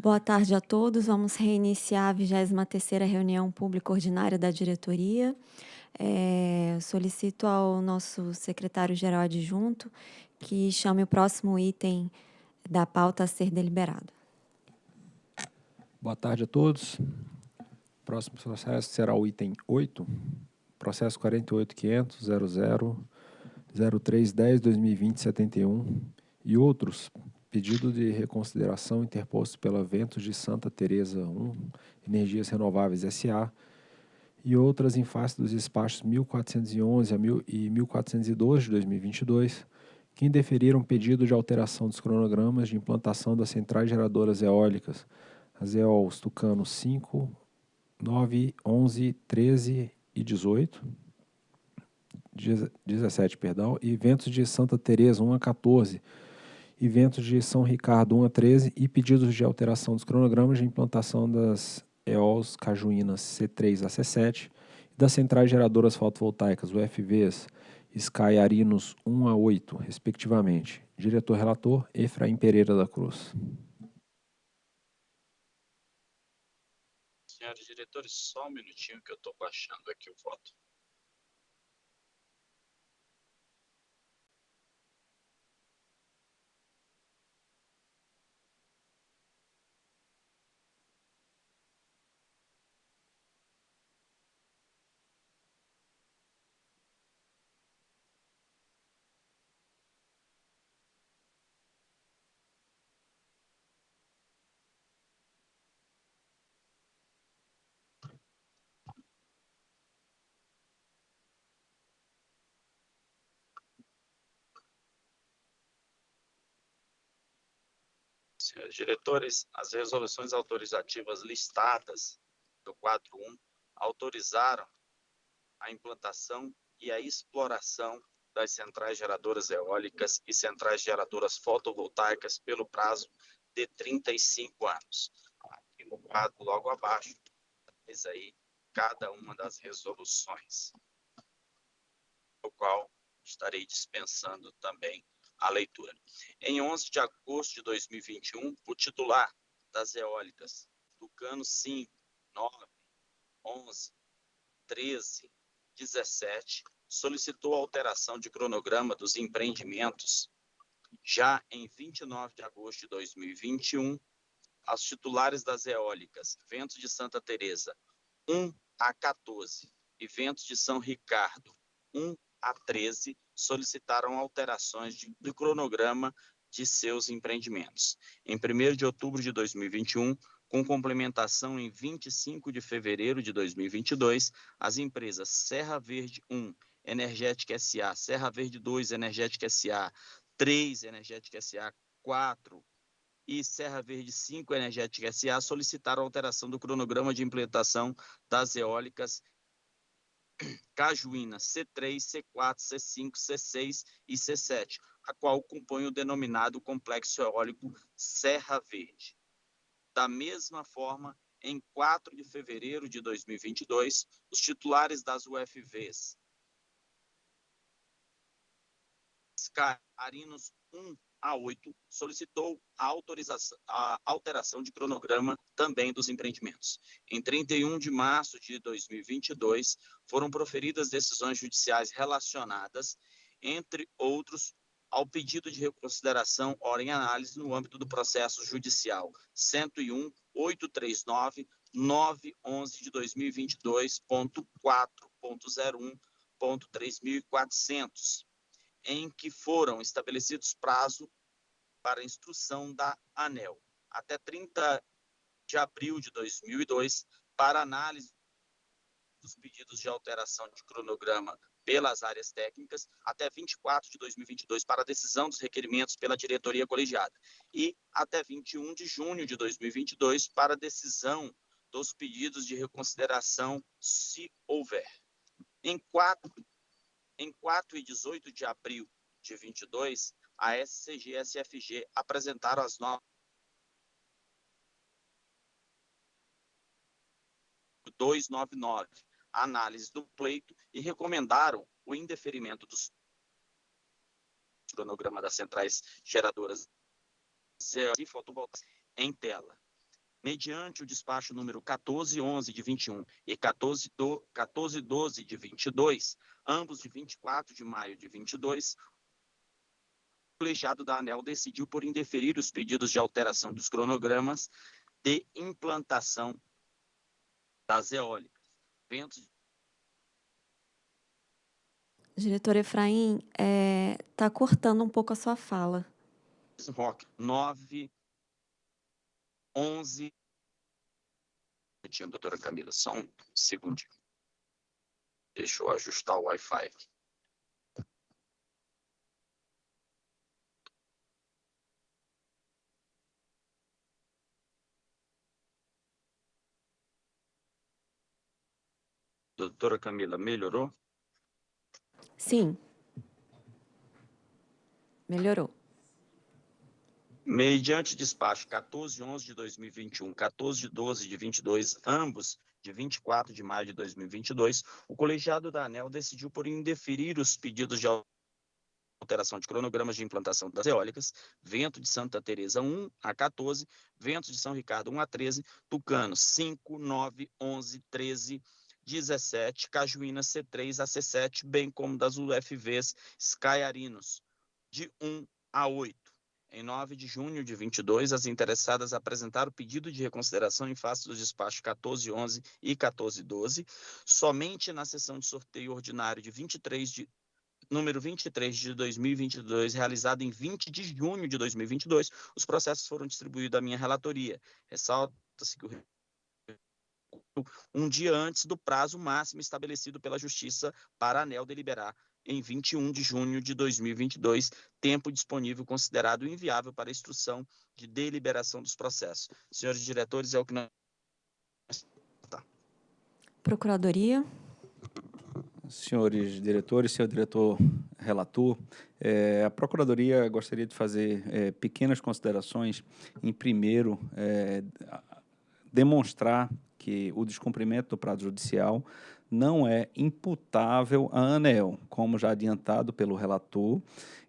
Boa tarde a todos. Vamos reiniciar a 23ª reunião pública ordinária da diretoria. Eh, solicito ao nosso secretário-geral adjunto que chame o próximo item da pauta a ser deliberado. Boa tarde a todos. Próximo processo será o item 8, processo 48.500.00.0310.2020.71 e outros, pedido de reconsideração interposto pela Ventos de Santa Teresa 1, Energias Renováveis S.A., e outras em face dos despachos 1411 e 1412 de 2022, que indeferiram pedido de alteração dos cronogramas de implantação das centrais geradoras eólicas, as EOLs Tucano 5, 9, 11, 13 e 18, 17, perdão, e Ventos de Santa Teresa 1 a 14, eventos de São Ricardo 1 a 13 e pedidos de alteração dos cronogramas de implantação das EOLs Cajuínas C3 a C7 e das centrais geradoras fotovoltaicas UFVs Sky Arinos 1 a 8, respectivamente. Diretor-relator, Efraim Pereira da Cruz. Senhores diretores, só um minutinho que eu estou baixando aqui o voto. Senhores diretores, as resoluções autorizativas listadas do quadro 1 autorizaram a implantação e a exploração das centrais geradoras eólicas e centrais geradoras fotovoltaicas pelo prazo de 35 anos. Aqui no quadro, logo abaixo, traz aí cada uma das resoluções, o qual estarei dispensando também a leitura. Em 11 de agosto de 2021, o titular das eólicas, Tucano 5, 9, 11, 13, 17, solicitou alteração de cronograma dos empreendimentos. Já em 29 de agosto de 2021, aos titulares das eólicas Ventos de Santa Teresa 1 a 14 e Ventos de São Ricardo 1 a 13 solicitaram alterações de, do cronograma de seus empreendimentos. Em 1 de outubro de 2021, com complementação em 25 de fevereiro de 2022, as empresas Serra Verde 1, Energética SA, Serra Verde 2, Energética SA, 3, Energética SA, 4 e Serra Verde 5, Energética SA solicitaram alteração do cronograma de implementação das eólicas Cajuína C3, C4, C5, C6 e C7, a qual compõe o denominado complexo eólico Serra Verde. Da mesma forma, em 4 de fevereiro de 2022, os titulares das UFVs Sky Arinos 1 a 8 solicitou a, a alteração de cronograma também dos empreendimentos. Em 31 de março de 2022, foram proferidas decisões judiciais relacionadas, entre outros, ao pedido de reconsideração hora em análise no âmbito do processo judicial 101 839 911 de 2022.4.01.3400 em que foram estabelecidos prazo para instrução da ANEL até 30 de abril de 2002 para análise dos pedidos de alteração de cronograma pelas áreas técnicas até 24 de 2022 para decisão dos requerimentos pela diretoria colegiada e até 21 de junho de 2022 para decisão dos pedidos de reconsideração se houver. Em 4 em 4 e 18 de abril de 22, a SCG e a SFG apresentaram as novas 299, a análise do pleito e recomendaram o indeferimento dos cronograma das centrais geradoras e fotovoltaicas em tela. mediante o despacho número 1411 de 21 e 1412 de 22, ambos de 24 de maio de 22, o colegiado da ANEL decidiu por indeferir os pedidos de alteração dos cronogramas de implantação das eólicas. Ventos Diretor Efraim, está é, cortando um pouco a sua fala. Rock 9, 11. Doutora Camila, só um segundinho. Deixa eu ajustar o Wi-Fi. Doutora Camila, melhorou? Sim. Melhorou. Mediante despacho 1411 de 2021, 1412 de 22, ambos de 24 de maio de 2022, o colegiado da ANEL decidiu por indeferir os pedidos de alteração de cronogramas de implantação das eólicas, Vento de Santa Teresa 1 a 14, Vento de São Ricardo 1 a 13, Tucano 5, 9, 11, 13, 17, Cajuína C3 a C7, bem como das UFVs Skyarinos, de 1 a 8. Em 9 de junho de 22, as interessadas apresentaram pedido de reconsideração em face dos despachos 1411 e 1412. Somente na sessão de sorteio ordinário de 23 de número 23 de 2022, realizada em 20 de junho de 2022, os processos foram distribuídos à minha relatoria. Ressalta-se que o um dia antes do prazo máximo estabelecido pela Justiça para a ANEL deliberar em 21 de junho de 2022, tempo disponível considerado inviável para a instrução de deliberação dos processos. Senhores diretores, é o que nós... Tá. Procuradoria. Senhores diretores, senhor diretor relator, é, a Procuradoria gostaria de fazer é, pequenas considerações. Em primeiro, é, demonstrar que o descumprimento do prazo judicial não é imputável à ANEL, como já adiantado pelo relator.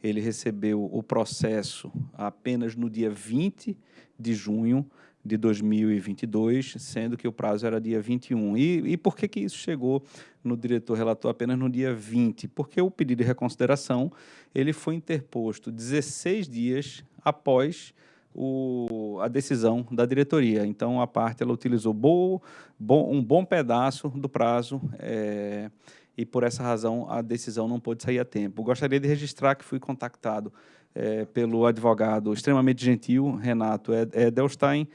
Ele recebeu o processo apenas no dia 20 de junho de 2022, sendo que o prazo era dia 21. E, e por que, que isso chegou no diretor relator apenas no dia 20? Porque o pedido de reconsideração ele foi interposto 16 dias após o, a decisão da diretoria. Então, a parte ela utilizou bo, bo, um bom pedaço do prazo é, e, por essa razão, a decisão não pôde sair a tempo. Gostaria de registrar que fui contactado é, pelo advogado extremamente gentil, Renato Edelstein,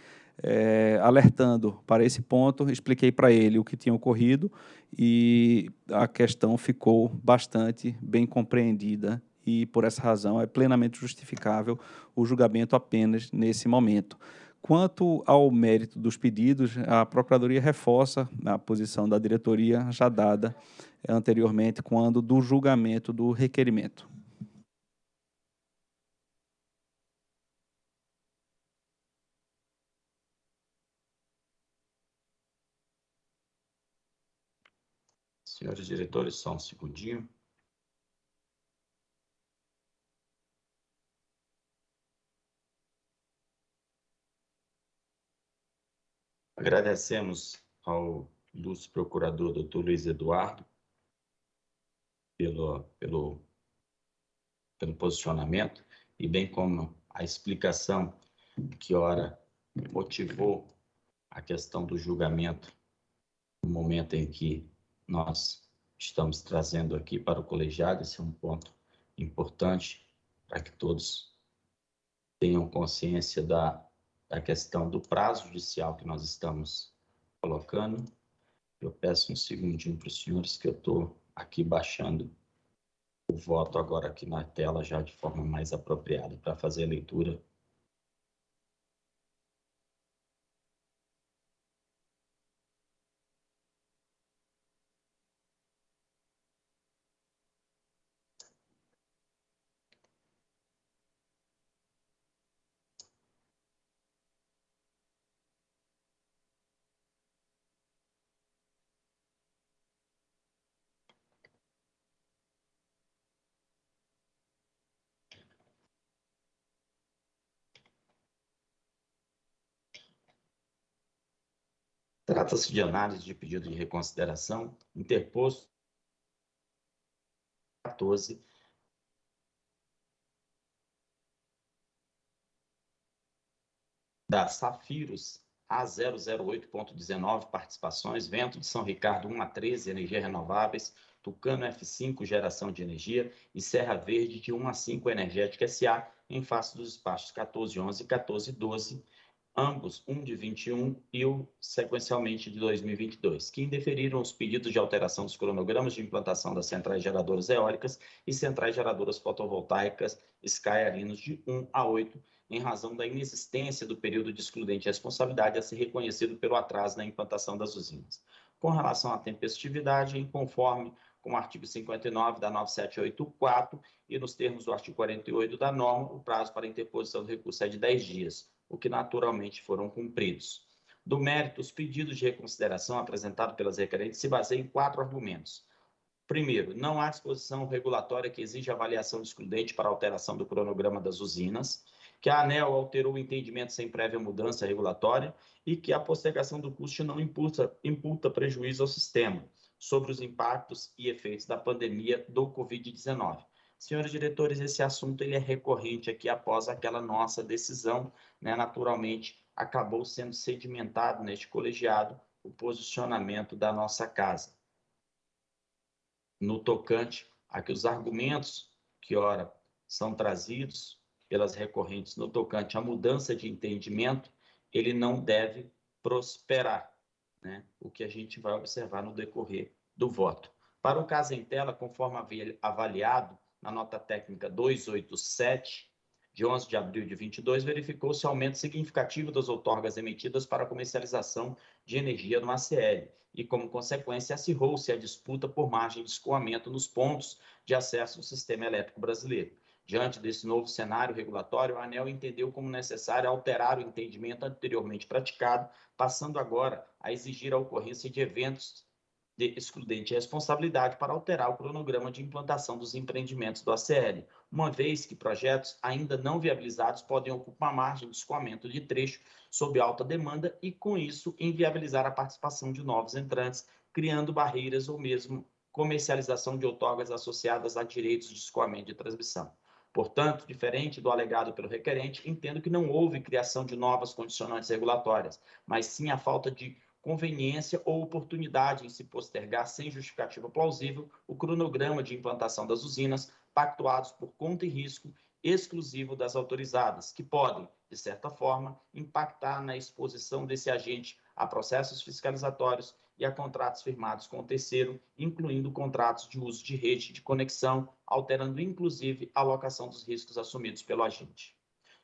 é, alertando para esse ponto, expliquei para ele o que tinha ocorrido e a questão ficou bastante bem compreendida e, por essa razão, é plenamente justificável o julgamento apenas nesse momento. Quanto ao mérito dos pedidos, a Procuradoria reforça a posição da diretoria já dada anteriormente quando do julgamento do requerimento. Senhores diretores, só um segundinho. Agradecemos ao ilustre procurador doutor Luiz Eduardo pelo, pelo, pelo posicionamento e bem como a explicação que ora motivou a questão do julgamento no momento em que nós estamos trazendo aqui para o colegiado. Esse é um ponto importante para que todos tenham consciência da da questão do prazo judicial que nós estamos colocando. Eu peço um segundinho para os senhores que eu estou aqui baixando o voto agora aqui na tela já de forma mais apropriada para fazer a leitura Trata-se de análise de pedido de reconsideração interposto 14 da Safiros A008.19 participações, Vento de São Ricardo 1 a 13, energia renováveis, Tucano F5, geração de energia, e Serra Verde de 1 a 5, energética SA, em face dos espaços 1411 e 1412, ambos um de 21 e o sequencialmente de 2022, que indeferiram os pedidos de alteração dos cronogramas de implantação das centrais geradoras eólicas e centrais geradoras fotovoltaicas Sky Arinos de 1 a 8, em razão da inexistência do período de excludente responsabilidade a ser reconhecido pelo atraso na implantação das usinas. Com relação à tempestividade, em conforme com o artigo 59 da 9784 e nos termos do artigo 48 da norma, o prazo para interposição do recurso é de 10 dias o que naturalmente foram cumpridos. Do mérito, os pedidos de reconsideração apresentados pelas requerentes se baseiam em quatro argumentos. Primeiro, não há disposição regulatória que exija avaliação excludente para alteração do cronograma das usinas, que a ANEL alterou o entendimento sem prévia mudança regulatória e que a postergação do custo não imputa, imputa prejuízo ao sistema sobre os impactos e efeitos da pandemia do Covid-19. Senhores diretores, esse assunto ele é recorrente aqui após aquela nossa decisão, né? naturalmente acabou sendo sedimentado neste colegiado o posicionamento da nossa casa. No tocante a que os argumentos que, ora, são trazidos pelas recorrentes no tocante à mudança de entendimento, ele não deve prosperar, né? o que a gente vai observar no decorrer do voto. Para o caso em tela, conforme avaliado, na nota técnica 287, de 11 de abril de 22, verificou-se aumento significativo das outorgas emitidas para comercialização de energia no ACL e, como consequência, acirrou-se a disputa por margem de escoamento nos pontos de acesso ao sistema elétrico brasileiro. Diante desse novo cenário regulatório, a ANEL entendeu como necessário alterar o entendimento anteriormente praticado, passando agora a exigir a ocorrência de eventos de excludente responsabilidade para alterar o cronograma de implantação dos empreendimentos do ACL, uma vez que projetos ainda não viabilizados podem ocupar margem de escoamento de trecho sob alta demanda e, com isso, inviabilizar a participação de novos entrantes, criando barreiras ou mesmo comercialização de outorgas associadas a direitos de escoamento de transmissão. Portanto, diferente do alegado pelo requerente, entendo que não houve criação de novas condicionantes regulatórias, mas sim a falta de conveniência ou oportunidade em se postergar sem justificativa plausível o cronograma de implantação das usinas pactuados por conta e risco exclusivo das autorizadas, que podem, de certa forma, impactar na exposição desse agente a processos fiscalizatórios e a contratos firmados com o terceiro, incluindo contratos de uso de rede de conexão, alterando inclusive a alocação dos riscos assumidos pelo agente.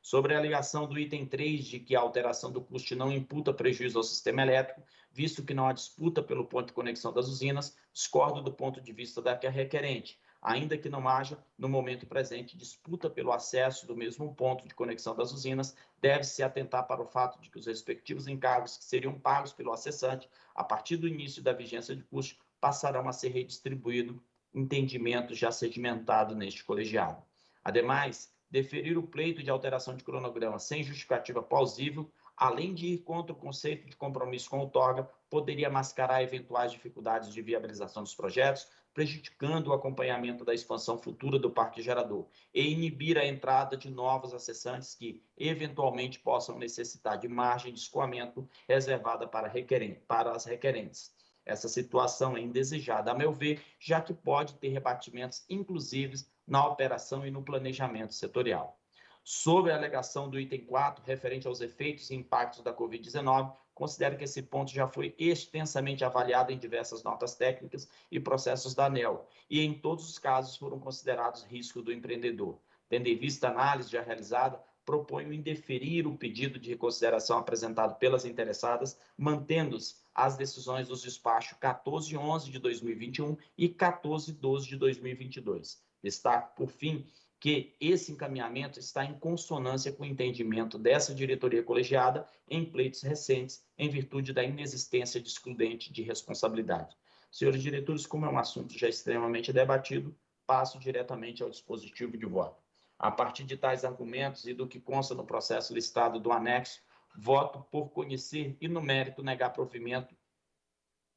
Sobre a alegação do item 3 de que a alteração do custo não imputa prejuízo ao sistema elétrico, visto que não há disputa pelo ponto de conexão das usinas, discordo do ponto de vista da requerente, ainda que não haja, no momento presente, disputa pelo acesso do mesmo ponto de conexão das usinas, deve-se atentar para o fato de que os respectivos encargos que seriam pagos pelo acessante, a partir do início da vigência de custo, passarão a ser redistribuídos, entendimento já sedimentado neste colegiado. Ademais, deferir o pleito de alteração de cronograma sem justificativa plausível, além de ir contra o conceito de compromisso com o TOGA, poderia mascarar eventuais dificuldades de viabilização dos projetos, prejudicando o acompanhamento da expansão futura do parque gerador e inibir a entrada de novos acessantes que, eventualmente, possam necessitar de margem de escoamento reservada para, requerente, para as requerentes. Essa situação é indesejada, a meu ver, já que pode ter rebatimentos inclusivos na operação e no planejamento setorial. Sobre a alegação do item 4, referente aos efeitos e impactos da Covid-19, considero que esse ponto já foi extensamente avaliado em diversas notas técnicas e processos da ANEL, e em todos os casos foram considerados risco do empreendedor. Tendo em vista a análise já realizada, proponho indeferir o pedido de reconsideração apresentado pelas interessadas, mantendo-se as decisões dos despachos 1411 de 2021 e 1412 de 2022. Destaco, por fim, que esse encaminhamento está em consonância com o entendimento dessa diretoria colegiada em pleitos recentes, em virtude da inexistência de excludente de responsabilidade. Senhores diretores, como é um assunto já extremamente debatido, passo diretamente ao dispositivo de voto. A partir de tais argumentos e do que consta no processo listado do anexo, voto por conhecer e, no mérito, negar provimento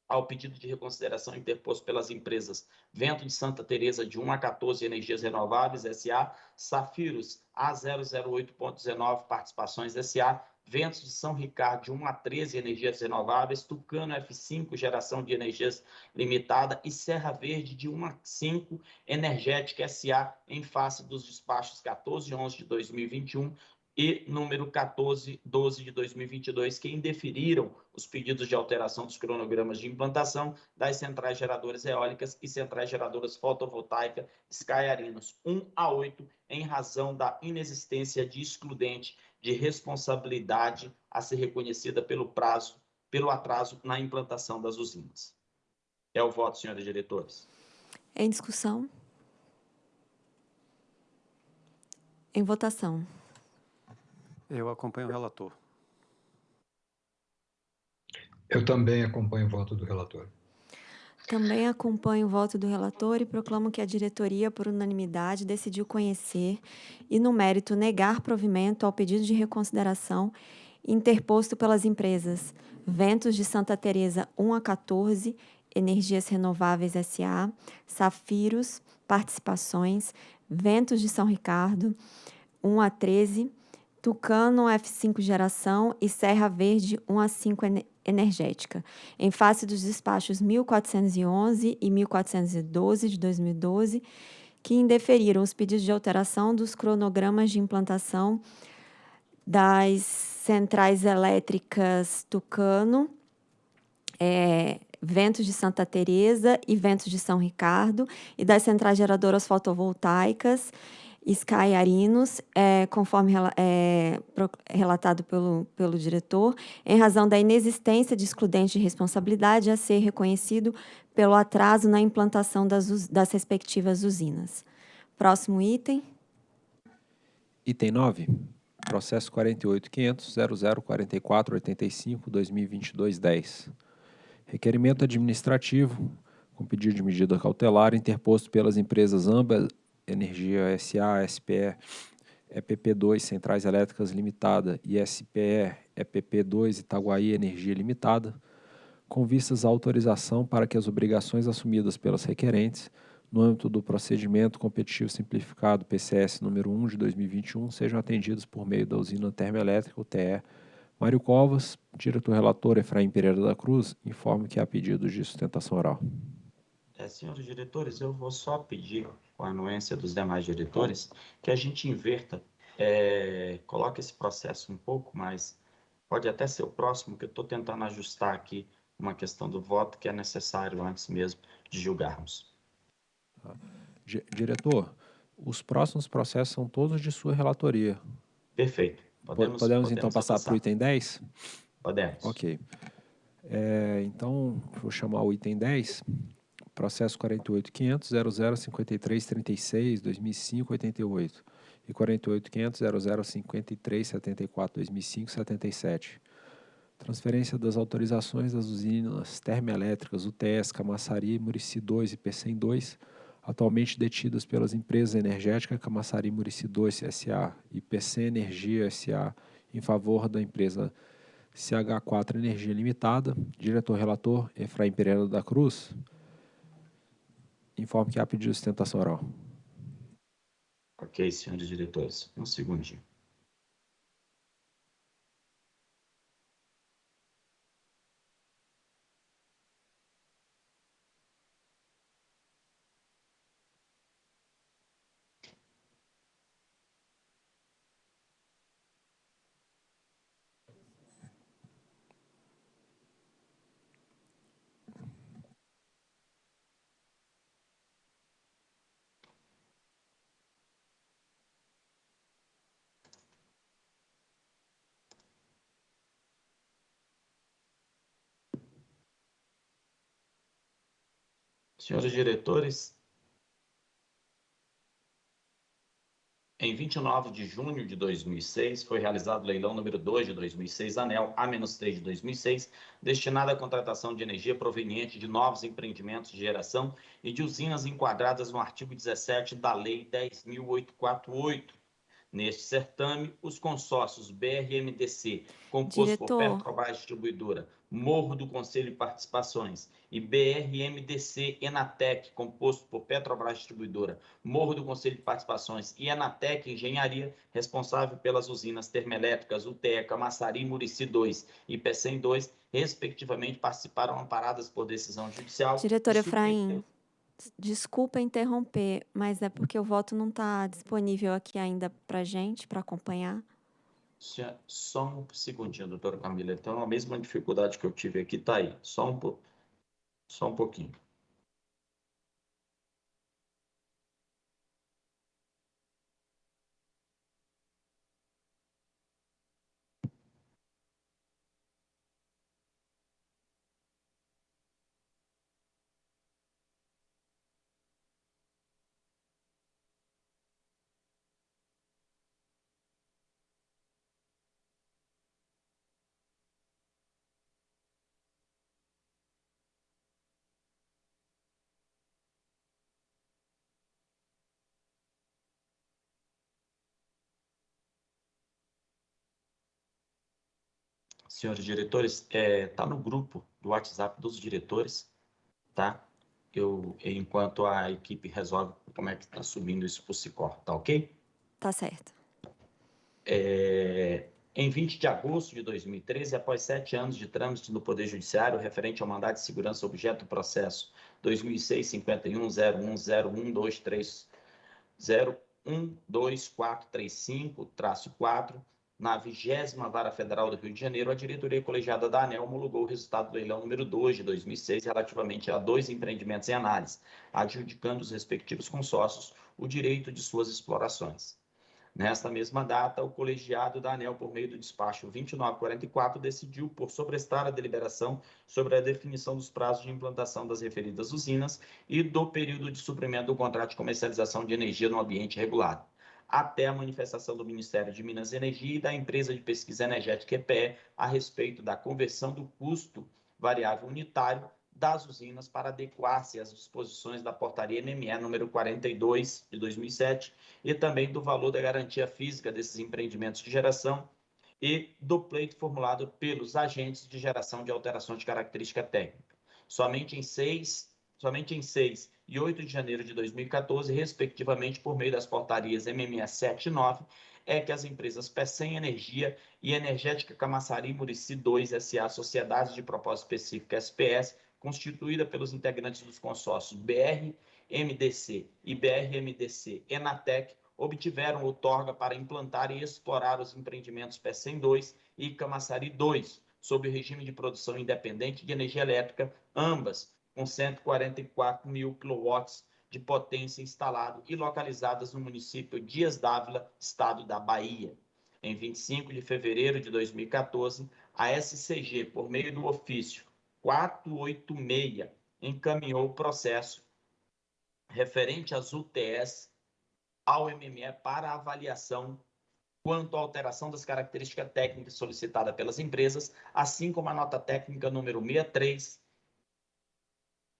ao pedido de reconsideração interposto pelas empresas Vento de Santa Teresa de 1 a 14 Energias Renováveis SA, Safiros A008.19 Participações SA, Ventos de São Ricardo de 1 a 13 Energias Renováveis, Tucano F5 Geração de Energias Limitada e Serra Verde de 1 a 5 Energética SA em face dos despachos 14 e 11 de 2021 e número 1412 de 2022, que indeferiram os pedidos de alteração dos cronogramas de implantação das centrais geradoras eólicas e centrais geradoras fotovoltaicas Skyarinos 1 a 8, em razão da inexistência de excludente de responsabilidade a ser reconhecida pelo prazo, pelo atraso na implantação das usinas. É o voto, senhores diretores. Em discussão. Em votação. Eu acompanho o relator. Eu também acompanho o voto do relator. Também acompanho o voto do relator e proclamo que a diretoria, por unanimidade, decidiu conhecer e, no mérito, negar provimento ao pedido de reconsideração interposto pelas empresas Ventos de Santa Teresa 1 a 14, Energias Renováveis SA, Safiros, Participações, Ventos de São Ricardo 1 a 13, Tucano F5 Geração e Serra Verde 1 a 5 Energética, em face dos despachos 1411 e 1412 de 2012, que indeferiram os pedidos de alteração dos cronogramas de implantação das centrais elétricas Tucano, é, Ventos de Santa Teresa e Ventos de São Ricardo, e das centrais geradoras fotovoltaicas Sky Arinos, é, conforme é, relatado pelo, pelo diretor, em razão da inexistência de excludente de responsabilidade a ser reconhecido pelo atraso na implantação das, das respectivas usinas. Próximo item. Item 9. Processo 48.500.0044.85.2022.10. Requerimento administrativo com pedido de medida cautelar interposto pelas empresas ambas Energia SA, SPE, EPP2 Centrais Elétricas Limitada e SPE, EPP2 Itaguaí Energia Limitada, com vistas à autorização para que as obrigações assumidas pelas requerentes no âmbito do procedimento competitivo simplificado PCS número 1 de 2021 sejam atendidas por meio da usina termoelétrica UTE Mário Covas, diretor-relator Efraim Pereira da Cruz, informa que há pedidos de sustentação oral. É, senhores diretores, eu vou só pedir com a anuência dos demais diretores, que a gente inverta, é, coloque esse processo um pouco mais, pode até ser o próximo, que eu estou tentando ajustar aqui uma questão do voto que é necessário antes mesmo de julgarmos. Tá. Diretor, os próximos processos são todos de sua relatoria. Perfeito. Podemos, podemos, então passar para o item 10? Podemos. Ok. É, então, vou chamar o item 10 processo 48.500.005336, 2005, 88 e 48.500.005374, 2005, 77. Transferência das autorizações das usinas termoelétricas UTS, Camaçari, Murici 2 e PCM 2, atualmente detidas pelas empresas energéticas Camaçari Murici 2 SA e PC Energia SA, em favor da empresa CH4 Energia Limitada. Diretor-relator Efraim Pereira da Cruz. Informe que há pedido de sustentação oral. Ok, senhores diretores. Um segundinho. Senhores diretores, em 29 de junho de 2006, foi realizado o leilão número 2 de 2006, ANEL A-3 de 2006, destinado à contratação de energia proveniente de novos empreendimentos de geração e de usinas enquadradas no artigo 17 da Lei 10.848, Neste certame, os consórcios BRMDC, composto Diretor. por Petrobras Distribuidora, Morro do Conselho de Participações, e BRMDC Enatec, composto por Petrobras Distribuidora, Morro do Conselho de Participações e Enatec Engenharia, responsável pelas usinas termoelétricas UTE, Camaçari, Murici 2 e PECEM 2, respectivamente, participaram amparadas por decisão judicial. Diretor Efraim, desculpa interromper, mas é porque o voto não está disponível aqui ainda para gente, para acompanhar. Só um segundinho, doutora Camila. Então, a mesma dificuldade que eu tive aqui está aí. Só um, só um pouquinho. Senhores diretores, está no grupo do WhatsApp dos diretores, tá? Eu, enquanto a equipe resolve como é que está subindo isso para o Sicor, tá ok? Tá certo. É, em 20 de agosto de 2013, após sete anos de trâmite no Poder Judiciário referente ao mandado de segurança objeto do processo 2006-51010123012435-4, na 20 Vara Federal do Rio de Janeiro, a diretoria colegiada da ANEL homologou o resultado do leilão número 2 de 2006 relativamente a dois empreendimentos em análise, adjudicando os respectivos consórcios o direito de suas explorações. Nesta mesma data, o colegiado da ANEL, por meio do despacho 2944, decidiu por sobrestar a deliberação sobre a definição dos prazos de implantação das referidas usinas e do período de suprimento do contrato de comercialização de energia no ambiente regulado, até a manifestação do Ministério de Minas e Energia e da empresa de pesquisa energética EPE a respeito da conversão do custo variável unitário das usinas para adequar-se às disposições da portaria MME número 42 de 2007 e também do valor da garantia física desses empreendimentos de geração e do pleito formulado pelos agentes de geração de alteração de característica técnica. Somente em 6, somente em 6 e 8 de janeiro de 2014, respectivamente, por meio das portarias MME 7 e 9, é que as empresas PECEM Energia e Energética Camaçari Murici 2 SA, Sociedades de Propósito Específico SPS, constituída pelos integrantes dos consórcios BR-MDC e BR-MDC Enatec, obtiveram outorga para implantar e explorar os empreendimentos PECEM 2 e Camaçari 2, sob o regime de produção independente de energia elétrica, ambas com 144 mil quilowatts de potência instalado e localizadas no município Dias Dávila, estado da Bahia. Em 25 de fevereiro de 2014, a SCG, por meio do ofício 486 encaminhou o processo referente às UTS ao MME para avaliação quanto à alteração das características técnicas solicitada pelas empresas, assim como a nota técnica número 63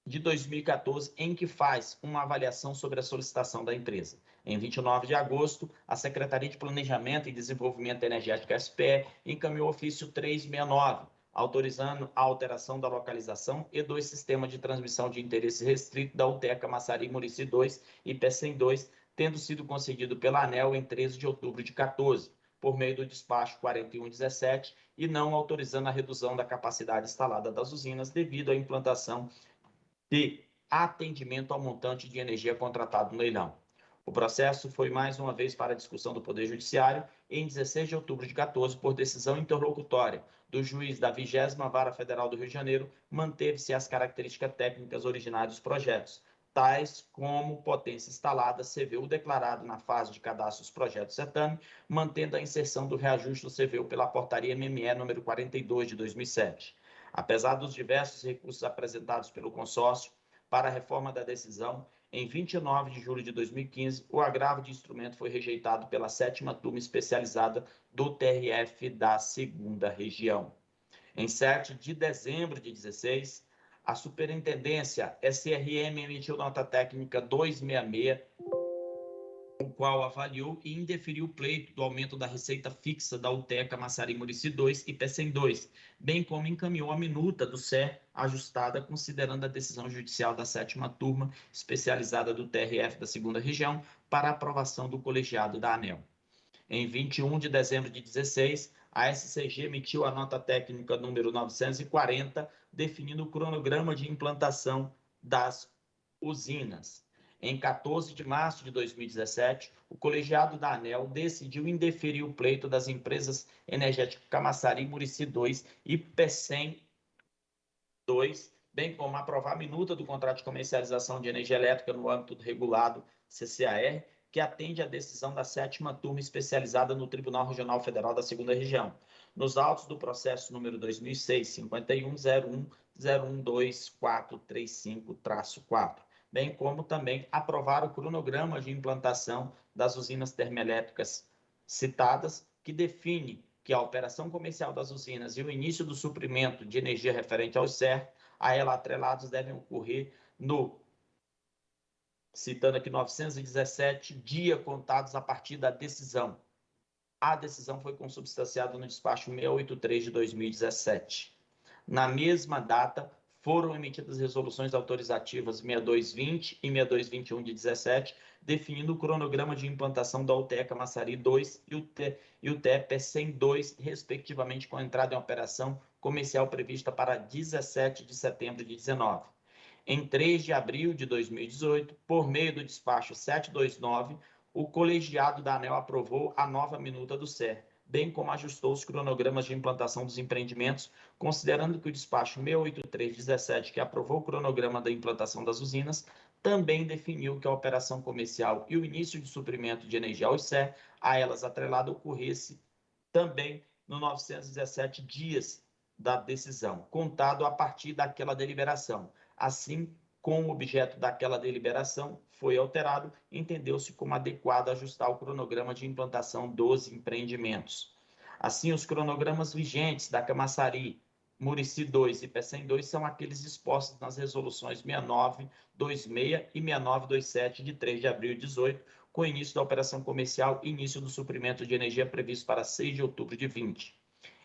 de 2014, em que faz uma avaliação sobre a solicitação da empresa. Em 29 de agosto, a Secretaria de Planejamento e Desenvolvimento Energético SPE encaminhou o ofício 369, autorizando a alteração da localização e do sistema de transmissão de interesse restrito da UTECA Massari Murici 2 e PECEM 2, tendo sido concedido pela ANEL em 13 de outubro de 14, por meio do despacho 4117, e não autorizando a redução da capacidade instalada das usinas devido à implantação de atendimento ao montante de energia contratado no leilão. O processo foi mais uma vez para discussão do Poder Judiciário em 16 de outubro de 14, por decisão interlocutória do juiz da 20 Vara Federal do Rio de Janeiro, manteve-se as características técnicas originárias dos projetos, tais como potência instalada, CVU declarado na fase de cadastro dos projetos certame, mantendo a inserção do reajuste do CVU pela portaria MME número 42 de 2007. Apesar dos diversos recursos apresentados pelo consórcio para a reforma da decisão, em 29 de julho de 2015, o agravo de instrumento foi rejeitado pela sétima turma especializada do TRF da segunda região. Em 7 de dezembro de 16, a Superintendência SRM emitiu nota técnica 266 qual avaliou e indeferiu o pleito do aumento da receita fixa da UTECA Massari Murici 2 e PECEM 2, bem como encaminhou a minuta do SER ajustada considerando a decisão judicial da sétima turma especializada do TRF da segunda região para aprovação do colegiado da ANEL. Em 21 de dezembro de 16, a SCG emitiu a nota técnica número 940, definindo o cronograma de implantação das usinas. Em 14 de março de 2017, o colegiado da ANEL decidiu indeferir o pleito das empresas energéticas Camaçari, Murici 2 e PECEM 2, bem como aprovar a minuta do contrato de comercialização de energia elétrica no âmbito do regulado CCAR, que atende à decisão da sétima turma especializada no Tribunal Regional Federal da Segunda Região, nos autos do processo número 2006-5101-0124435-4, bem como também aprovar o cronograma de implantação das usinas termoelétricas citadas, que define que a operação comercial das usinas e o início do suprimento de energia referente ao CER, a ela atrelados, devem ocorrer no citando aqui 917 dias contados a partir da decisão. A decisão foi consubstanciada no despacho 683 de 2017. Na mesma data, foram emitidas resoluções autorizativas 6220 e 6221 de 17, definindo o cronograma de implantação da UTECA Massari 2 e o, e o TEP 102, respectivamente, com entrada em operação comercial prevista para 17 de setembro de 19 em 3 de abril de 2018, por meio do despacho 729, o colegiado da ANEL aprovou a nova minuta do SER, bem como ajustou os cronogramas de implantação dos empreendimentos, considerando que o despacho 68317, que aprovou o cronograma da implantação das usinas, também definiu que a operação comercial e o início de suprimento de energia ao SER, a elas atrelado, ocorresse também no 917 dias da decisão, contado a partir daquela deliberação. Assim como o objeto daquela deliberação foi alterado, entendeu-se como adequado ajustar o cronograma de implantação dos empreendimentos. Assim, os cronogramas vigentes da Camaçari, Murici 2 e PECEM 2 são aqueles expostos nas resoluções 6926 e 6927 de 3 de abril de 18, com início da operação comercial e início do suprimento de energia previsto para 6 de outubro de 20.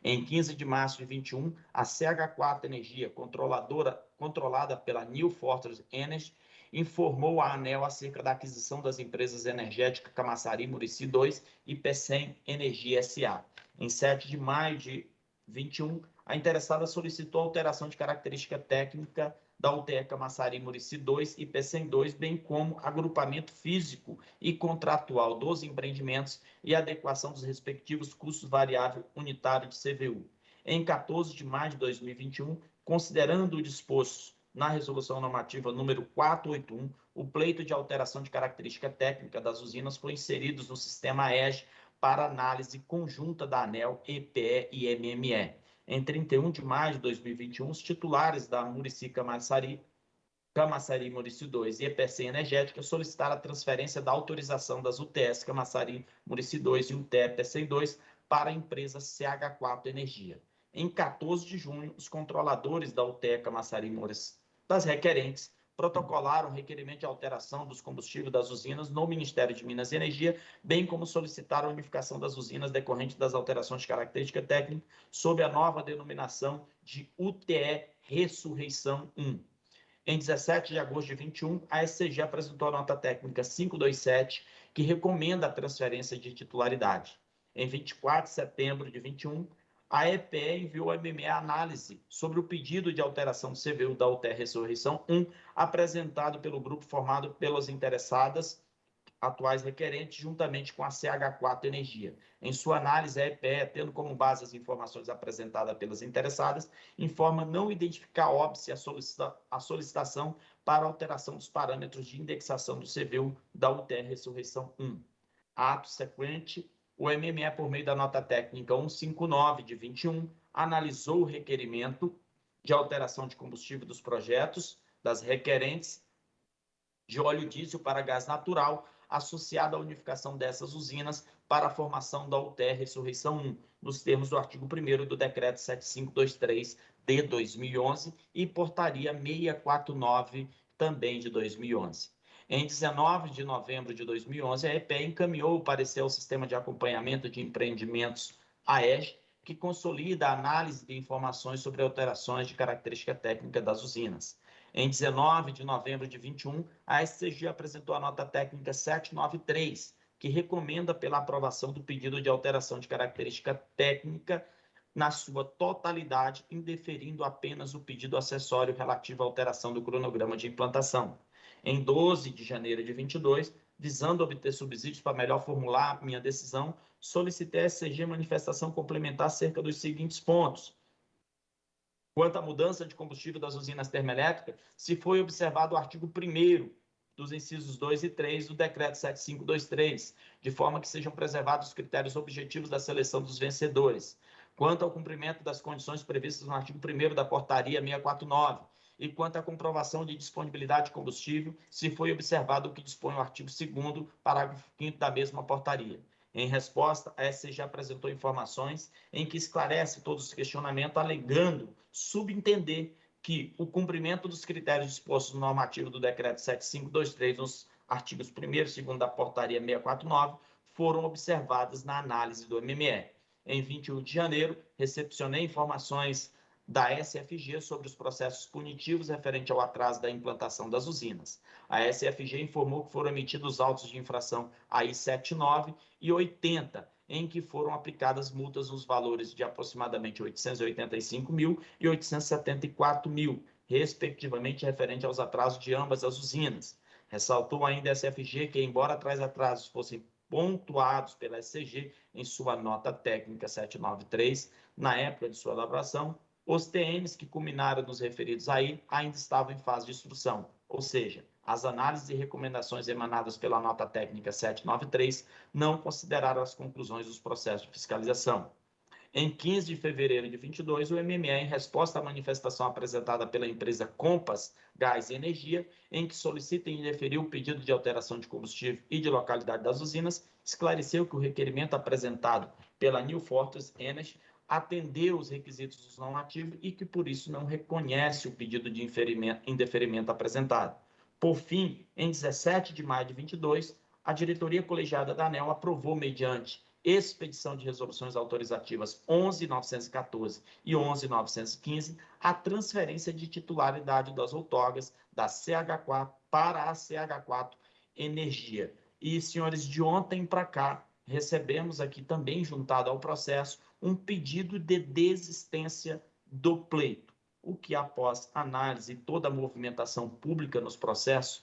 Em 15 de março de 21, a CH4 Energia, controladora, controlada pela New Fortress Energy, informou a ANEL acerca da aquisição das empresas energéticas Camaçari Murici 2 e PECEM Energia SA. Em 7 de maio de 21, a interessada solicitou alteração de característica técnica da UTECA Massari Murici 2 e PECEM 2, bem como agrupamento físico e contratual dos empreendimentos e adequação dos respectivos custos variável unitário de CVU. Em 14 de maio de 2021, considerando o disposto na resolução normativa número 481, o pleito de alteração de característica técnica das usinas foi inserido no sistema EGE para análise conjunta da ANEL, EPE e MME em 31 de maio de 2021, os titulares da Murici Camaçari, Camaçari Murici 2 e EPC Energética solicitaram a transferência da autorização das UTS Camaçari Murici 2 e UTE EPC 2 para a empresa CH4 Energia. Em 14 de junho, os controladores da UTE Camaçari Murici das requerentes protocolaram requerimento de alteração dos combustíveis das usinas no Ministério de Minas e Energia, bem como solicitaram a unificação das usinas decorrente das alterações de característica técnica sob a nova denominação de UTE Ressurreição 1. Em 17 de agosto de 21, a SCG apresentou a nota técnica 527, que recomenda a transferência de titularidade. Em 24 de setembro de 21, a EPE enviou a MME análise sobre o pedido de alteração do CVU da UTR Ressurreição 1, apresentado pelo grupo formado pelas interessadas atuais requerentes, juntamente com a CH4 Energia. Em sua análise, a EPE, tendo como base as informações apresentadas pelas interessadas, informa não identificar óbice a, solicita a solicitação para alteração dos parâmetros de indexação do CVU da UTR Ressurreição 1. Ato sequente, o MME, por meio da nota técnica 159 de 21, analisou o requerimento de alteração de combustível dos projetos das requerentes de óleo diesel para gás natural, associado à unificação dessas usinas para a formação da UTR Ressurreição 1, nos termos do artigo 1 do Decreto 7523 de 2011 e Portaria 649 também de 2011. Em 19 de novembro de 2011, a EPE encaminhou o parecer ao Sistema de Acompanhamento de Empreendimentos, AEG, que consolida a análise de informações sobre alterações de característica técnica das usinas. Em 19 de novembro de 21, a SCG apresentou a nota técnica 793, que recomenda pela aprovação do pedido de alteração de característica técnica na sua totalidade, indeferindo apenas o pedido acessório relativo à alteração do cronograma de implantação. Em 12 de janeiro de 22, visando obter subsídios para melhor formular minha decisão, solicitei a SCG manifestação complementar acerca dos seguintes pontos. Quanto à mudança de combustível das usinas termoelétricas, se foi observado o artigo 1 dos incisos 2 e 3 do decreto 7523, de forma que sejam preservados os critérios objetivos da seleção dos vencedores. Quanto ao cumprimento das condições previstas no artigo 1 da portaria 649, e quanto à comprovação de disponibilidade de combustível, se foi observado o que dispõe o artigo 2 parágrafo 5 da mesma portaria. Em resposta, a SCG apresentou informações em que esclarece todos os questionamentos, alegando subentender que o cumprimento dos critérios dispostos no normativo do decreto 7523, nos artigos 1 e 2 da portaria 649, foram observadas na análise do MME. Em 21 de janeiro, recepcionei informações da SFG sobre os processos punitivos referente ao atraso da implantação das usinas. A SFG informou que foram emitidos autos de infração AI 79 e 80, em que foram aplicadas multas nos valores de aproximadamente 885 mil e 874 mil, respectivamente referente aos atrasos de ambas as usinas. Ressaltou ainda a SFG que, embora tais atrasos fossem pontuados pela SCG em sua nota técnica 793, na época de sua elaboração, os TMs que culminaram nos referidos aí ainda estavam em fase de instrução, ou seja, as análises e recomendações emanadas pela nota técnica 793 não consideraram as conclusões dos processos de fiscalização. Em 15 de fevereiro de 22, o MME, em resposta à manifestação apresentada pela empresa Compass Gás e Energia, em que solicita e indeferiu o pedido de alteração de combustível e de localidade das usinas, esclareceu que o requerimento apresentado pela New Fortress Energy atendeu os requisitos dos não ativos e que, por isso, não reconhece o pedido de indeferimento apresentado. Por fim, em 17 de maio de 22, a diretoria colegiada da ANEL aprovou, mediante expedição de resoluções autorizativas 11.914 e 11.915, a transferência de titularidade das outorgas da CH4 para a CH4 Energia. E, senhores, de ontem para cá, recebemos aqui também, juntado ao processo, um pedido de desistência do pleito, o que, após análise e toda a movimentação pública nos processos,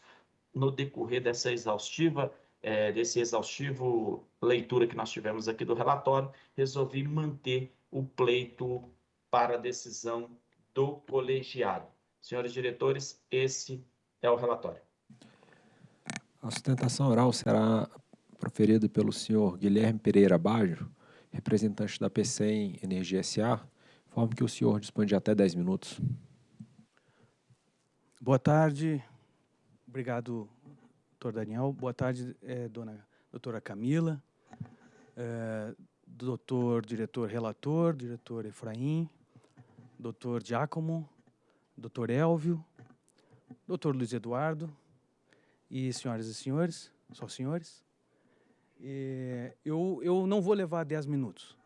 no decorrer dessa exaustiva, é, desse exaustivo leitura que nós tivemos aqui do relatório, resolvi manter o pleito para decisão do colegiado. Senhores diretores, esse é o relatório. A sustentação oral será proferida pelo senhor Guilherme Pereira Baggio, representante da PCEM Energia SA, forma que o senhor dispõe de até 10 minutos. Boa tarde, obrigado, doutor Daniel. Boa tarde, é, dona doutora Camila, é, doutor diretor relator, diretor Efraim, doutor Giacomo, doutor Elvio, doutor Luiz Eduardo e senhoras e senhores, só senhores. É, eu, eu não vou levar 10 minutos.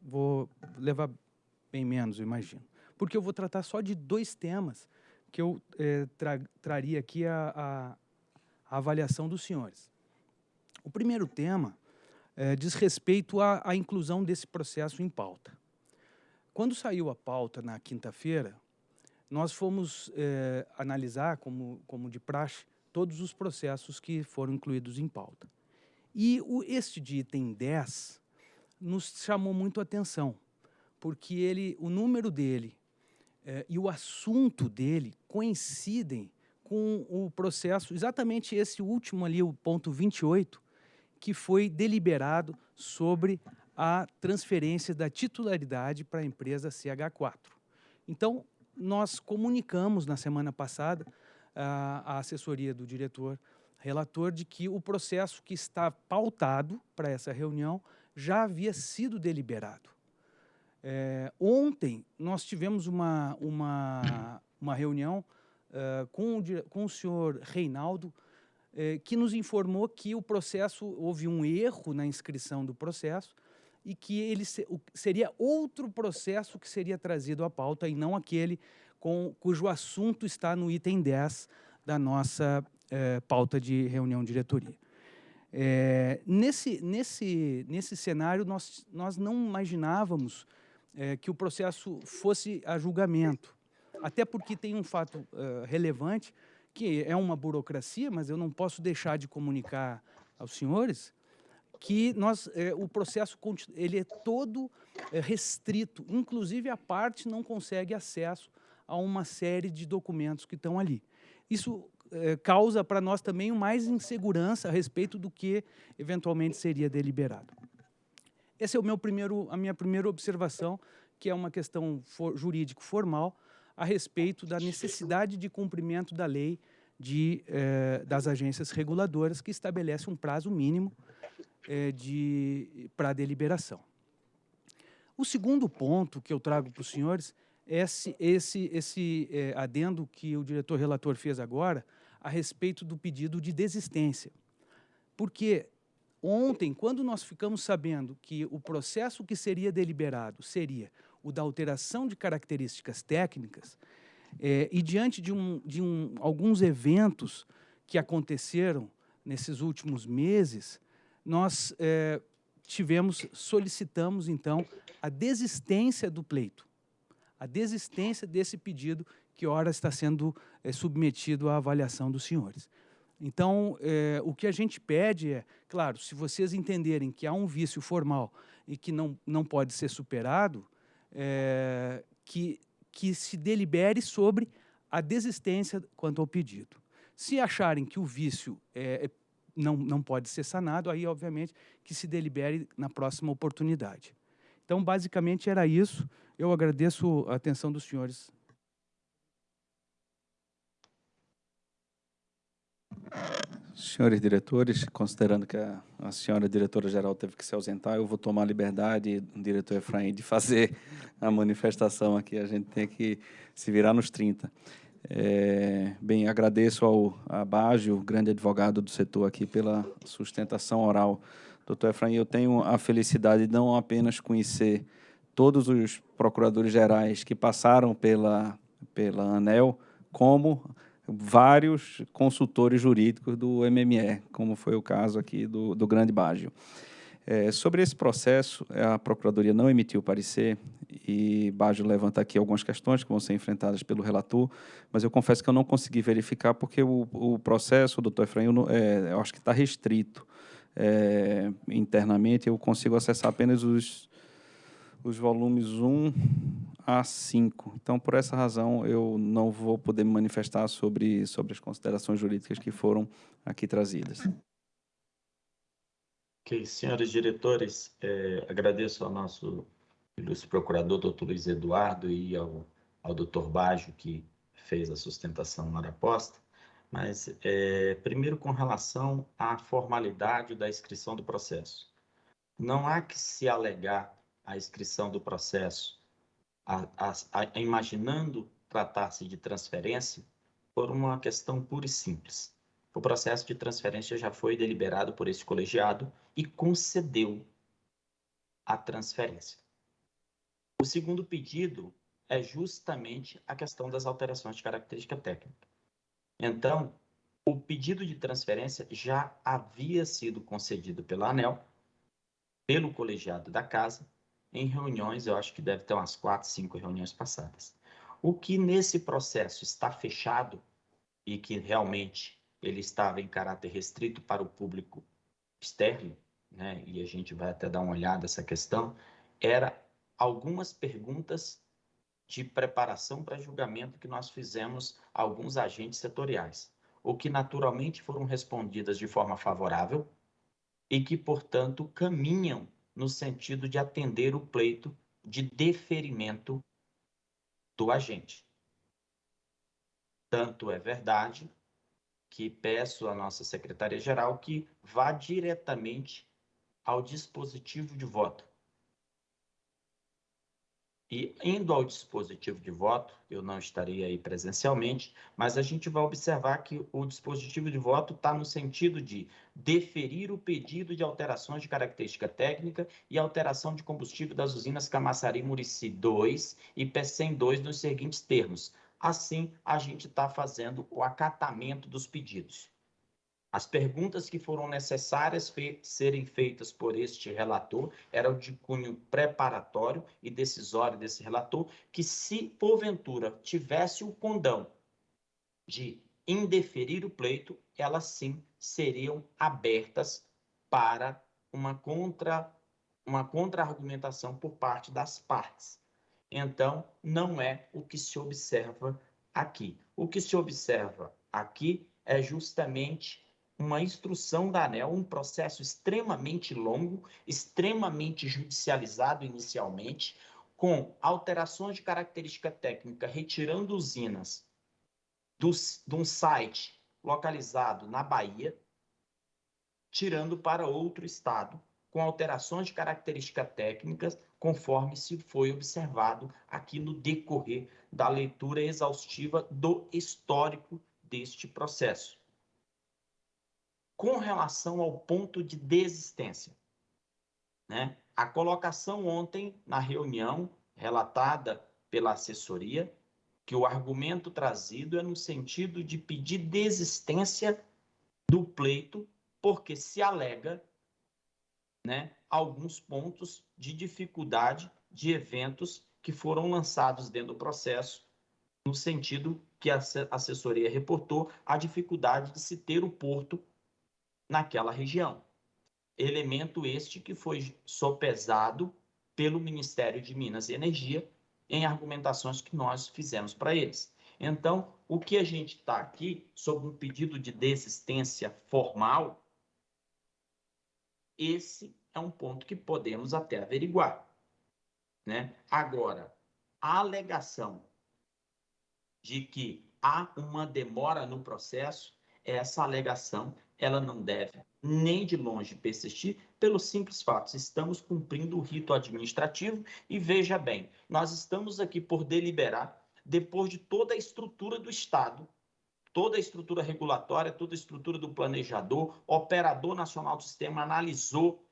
Vou levar bem menos, eu imagino. Porque eu vou tratar só de dois temas que eu é, tra traria aqui a, a, a, avaliação dos senhores. O primeiro tema é, diz respeito à, inclusão desse processo em pauta. Quando saiu a pauta na quinta-feira, nós fomos é, analisar, como, como de praxe, todos os processos que foram incluídos em pauta. E o, este de item 10 nos chamou muito a atenção, porque ele, o número dele eh, e o assunto dele coincidem com o processo, exatamente esse último ali, o ponto 28, que foi deliberado sobre a transferência da titularidade para a empresa CH4. Então, nós comunicamos na semana passada a, a assessoria do diretor relator de que o processo que está pautado para essa reunião já havia sido deliberado. É, ontem nós tivemos uma, uma, uma reunião uh, com, o, com o senhor Reinaldo, eh, que nos informou que o processo, houve um erro na inscrição do processo e que ele se, o, seria outro processo que seria trazido à pauta e não aquele com, cujo assunto está no item 10 da nossa eh, pauta de reunião diretoria. É, nesse, nesse, nesse cenário, nós, nós não imaginávamos é, que o processo fosse a julgamento, até porque tem um fato relevante, que é uma burocracia, mas eu não posso deixar de comunicar aos senhores que nós, é, o processo ele é todo é, restrito, inclusive a parte não consegue acesso a uma série de documentos que estão ali. Isso é, causa para nós também mais insegurança a respeito do que eventualmente seria deliberado. Essa é o meu primeiro, a minha primeira observação, que é uma questão for, jurídico-formal a respeito da necessidade de cumprimento da lei de, eh, das agências reguladoras, que estabelece um prazo mínimo eh, para deliberação. O segundo ponto que eu trago para os senhores é esse, esse, esse eh, adendo que o diretor relator fez agora a respeito do pedido de desistência. Porque ontem, quando nós ficamos sabendo que o processo que seria deliberado seria o da alteração de características técnicas, é, e diante de, um, de um, alguns eventos que aconteceram nesses últimos meses, nós é, tivemos, solicitamos, então, a desistência do pleito, a desistência desse pedido que ora está sendo é, submetido à avaliação dos senhores. Então, é, o que a gente pede é, claro, se vocês entenderem que há um vício formal e que não, não pode ser superado, é, que, que se delibere sobre a desistência quanto ao pedido. Se acharem que o vício é, não, não pode ser sanado, aí, obviamente, que se delibere na próxima oportunidade. Então, basicamente, era isso. Eu agradeço a atenção dos senhores. Senhores diretores, considerando que a, a senhora diretora-geral teve que se ausentar, eu vou tomar a liberdade, diretor Efraim, de fazer a manifestação aqui. A gente tem que se virar nos 30. É, bem, agradeço ao Abágio, grande advogado do setor aqui, pela sustentação oral. Doutor Efraim, eu tenho a felicidade de não apenas conhecer todos os procuradores gerais que passaram pela, pela ANEL, como vários consultores jurídicos do MME, como foi o caso aqui do, do Grande Bágio. É, sobre esse processo, a Procuradoria não emitiu parecer e Baggio levanta aqui algumas questões que vão ser enfrentadas pelo relator, mas eu confesso que eu não consegui verificar porque o, o processo, doutor Efraim, eu, é, eu acho que está restrito é, internamente, eu consigo acessar apenas os, os volumes 1 a 5. Então, por essa razão, eu não vou poder me manifestar sobre, sobre as considerações jurídicas que foram aqui trazidas. Ok, senhores diretores, é, agradeço ao nosso ilustre procurador, doutor Luiz Eduardo, e ao, ao doutor Baggio, que fez a sustentação na hora posta, mas é, primeiro com relação à formalidade da inscrição do processo. Não há que se alegar a inscrição do processo, a, a, a, imaginando tratar-se de transferência, por uma questão pura e simples. O processo de transferência já foi deliberado por esse colegiado e concedeu a transferência. O segundo pedido é justamente a questão das alterações de característica técnica. Então, o pedido de transferência já havia sido concedido pela ANEL, pelo colegiado da casa, em reuniões, eu acho que deve ter umas quatro, cinco reuniões passadas. O que nesse processo está fechado e que realmente ele estava em caráter restrito para o público externo, né, e a gente vai até dar uma olhada nessa questão, era algumas perguntas de preparação para julgamento que nós fizemos a alguns agentes setoriais, o que naturalmente foram respondidas de forma favorável e que, portanto, caminham no sentido de atender o pleito de deferimento do agente. Tanto é verdade que peço à nossa secretaria-geral que vá diretamente ao dispositivo de voto. E indo ao dispositivo de voto, eu não estarei aí presencialmente, mas a gente vai observar que o dispositivo de voto está no sentido de deferir o pedido de alterações de característica técnica e alteração de combustível das usinas Camaçari Murici 2 e PECEM 2 nos seguintes termos. Assim, a gente está fazendo o acatamento dos pedidos. As perguntas que foram necessárias fe serem feitas por este relator eram de cunho preparatório e decisório desse relator, que se porventura tivesse o condão de indeferir o pleito, elas sim seriam abertas para uma contra uma contra-argumentação por parte das partes. Então, não é o que se observa aqui. O que se observa aqui é justamente uma instrução da ANEL, um processo extremamente longo, extremamente judicializado inicialmente, com alterações de característica técnica, retirando usinas do, de um site localizado na Bahia, tirando para outro estado, com alterações de característica técnicas, conforme se foi observado aqui no decorrer da leitura exaustiva do histórico deste processo com relação ao ponto de desistência. Né? A colocação ontem na reunião relatada pela assessoria, que o argumento trazido é no sentido de pedir desistência do pleito, porque se alega né, alguns pontos de dificuldade de eventos que foram lançados dentro do processo, no sentido que a assessoria reportou a dificuldade de se ter o porto naquela região. Elemento este que foi sopesado pelo Ministério de Minas e Energia em argumentações que nós fizemos para eles. Então, o que a gente está aqui, sobre um pedido de desistência formal, esse é um ponto que podemos até averiguar. Né? Agora, a alegação de que há uma demora no processo, essa alegação ela não deve nem de longe persistir pelo simples fato, estamos cumprindo o rito administrativo e veja bem, nós estamos aqui por deliberar depois de toda a estrutura do Estado, toda a estrutura regulatória, toda a estrutura do planejador, operador nacional do sistema analisou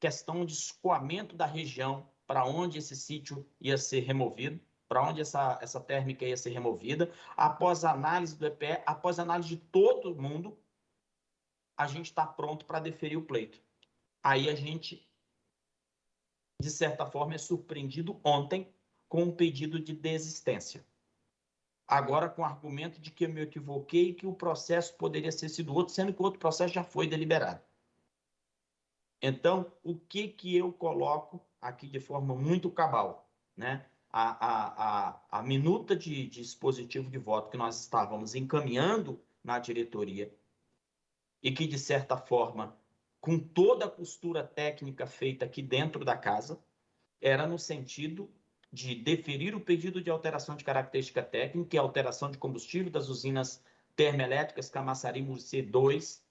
questão de escoamento da região para onde esse sítio ia ser removido, para onde essa, essa térmica ia ser removida, após análise do EPE, após análise de todo mundo, a gente está pronto para deferir o pleito. Aí a gente, de certa forma, é surpreendido ontem com um pedido de desistência. Agora, com o argumento de que eu me equivoquei e que o processo poderia ter sido outro, sendo que o outro processo já foi deliberado. Então, o que, que eu coloco aqui de forma muito cabal? Né? A, a, a, a minuta de, de dispositivo de voto que nós estávamos encaminhando na diretoria e que, de certa forma, com toda a costura técnica feita aqui dentro da casa, era no sentido de deferir o pedido de alteração de característica técnica e alteração de combustível das usinas termoelétricas Camaçari Murci 2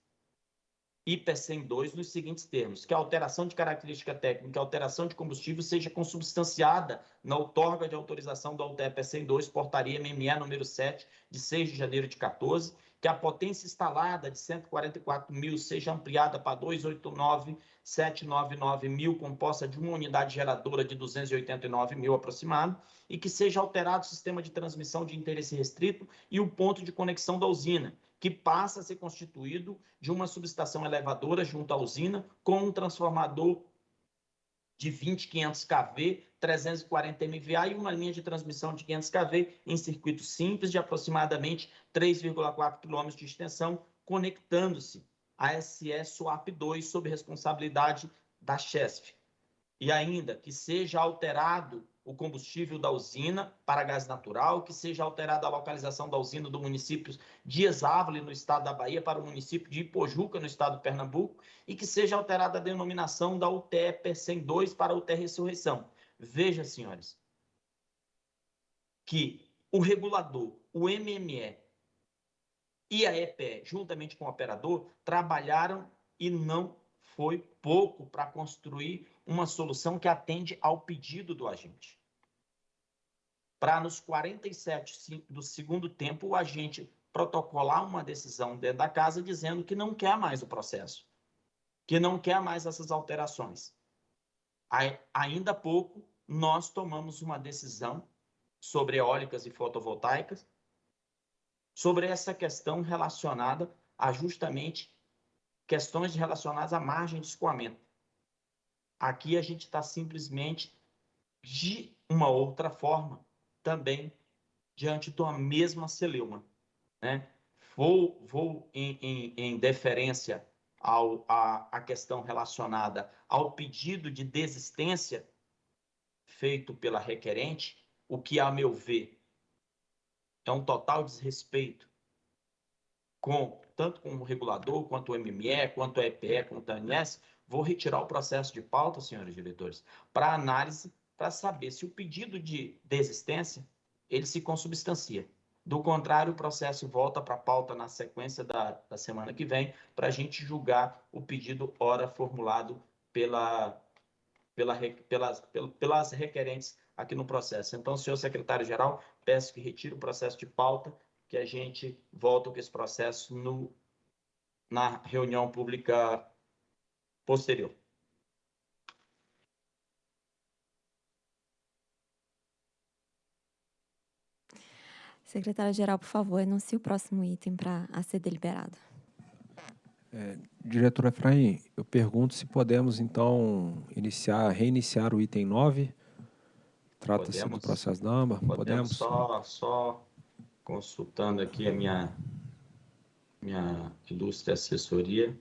e PECEM 2 nos seguintes termos, que a alteração de característica técnica a alteração de combustível seja consubstanciada na outorga de autorização da UTE PECEM 2, portaria MME número 7, de 6 de janeiro de 14, que a potência instalada de 144 mil seja ampliada para 289,799 mil, composta de uma unidade geradora de 289 mil aproximado, e que seja alterado o sistema de transmissão de interesse restrito e o ponto de conexão da usina, que passa a ser constituído de uma subestação elevadora junto à usina, com um transformador de 20,500 kV, 340 MVA e uma linha de transmissão de 500 kV em circuito simples de aproximadamente 3,4 km de extensão, conectando-se a SE SWAP 2 sob responsabilidade da CHESF. E ainda que seja alterado o combustível da usina para gás natural, que seja alterada a localização da usina do município de Exávole, no estado da Bahia, para o município de Ipojuca, no estado de Pernambuco, e que seja alterada a denominação da UTE PECEM 2 para a UTE Ressurreição. Veja, senhores, que o regulador, o MME e a EPE, juntamente com o operador, trabalharam e não foi pouco para construir uma solução que atende ao pedido do agente. para nos 47 do segundo tempo o agente protocolar uma decisão dentro da casa dizendo que não quer mais o processo, que não quer mais essas alterações. Ainda há pouco, nós tomamos uma decisão sobre eólicas e fotovoltaicas, sobre essa questão relacionada a justamente questões relacionadas à margem de escoamento. Aqui a gente está simplesmente de uma outra forma também diante de uma mesma celeuma. Né? Vou, vou em, em, em deferência ao, a, a questão relacionada ao pedido de desistência feito pela requerente, o que, a meu ver, é um total desrespeito com tanto com o regulador, quanto o MME, quanto o EPE, quanto o ANS, vou retirar o processo de pauta, senhores diretores, para análise, para saber se o pedido de desistência ele se consubstancia. Do contrário, o processo volta para a pauta na sequência da, da semana que vem, para a gente julgar o pedido ora formulado pela, pela, pelas, pelas requerentes aqui no processo. Então, senhor secretário-geral, peço que retire o processo de pauta, que a gente volta com esse processo no, na reunião pública posterior. Secretária-geral, por favor, anuncie o próximo item para a ser deliberado. É, diretor Efraim, eu pergunto se podemos, então, iniciar, reiniciar o item 9. Trata-se do processo da AMBA. Podemos, podemos? Só, só consultando aqui a minha, minha ilustre assessoria.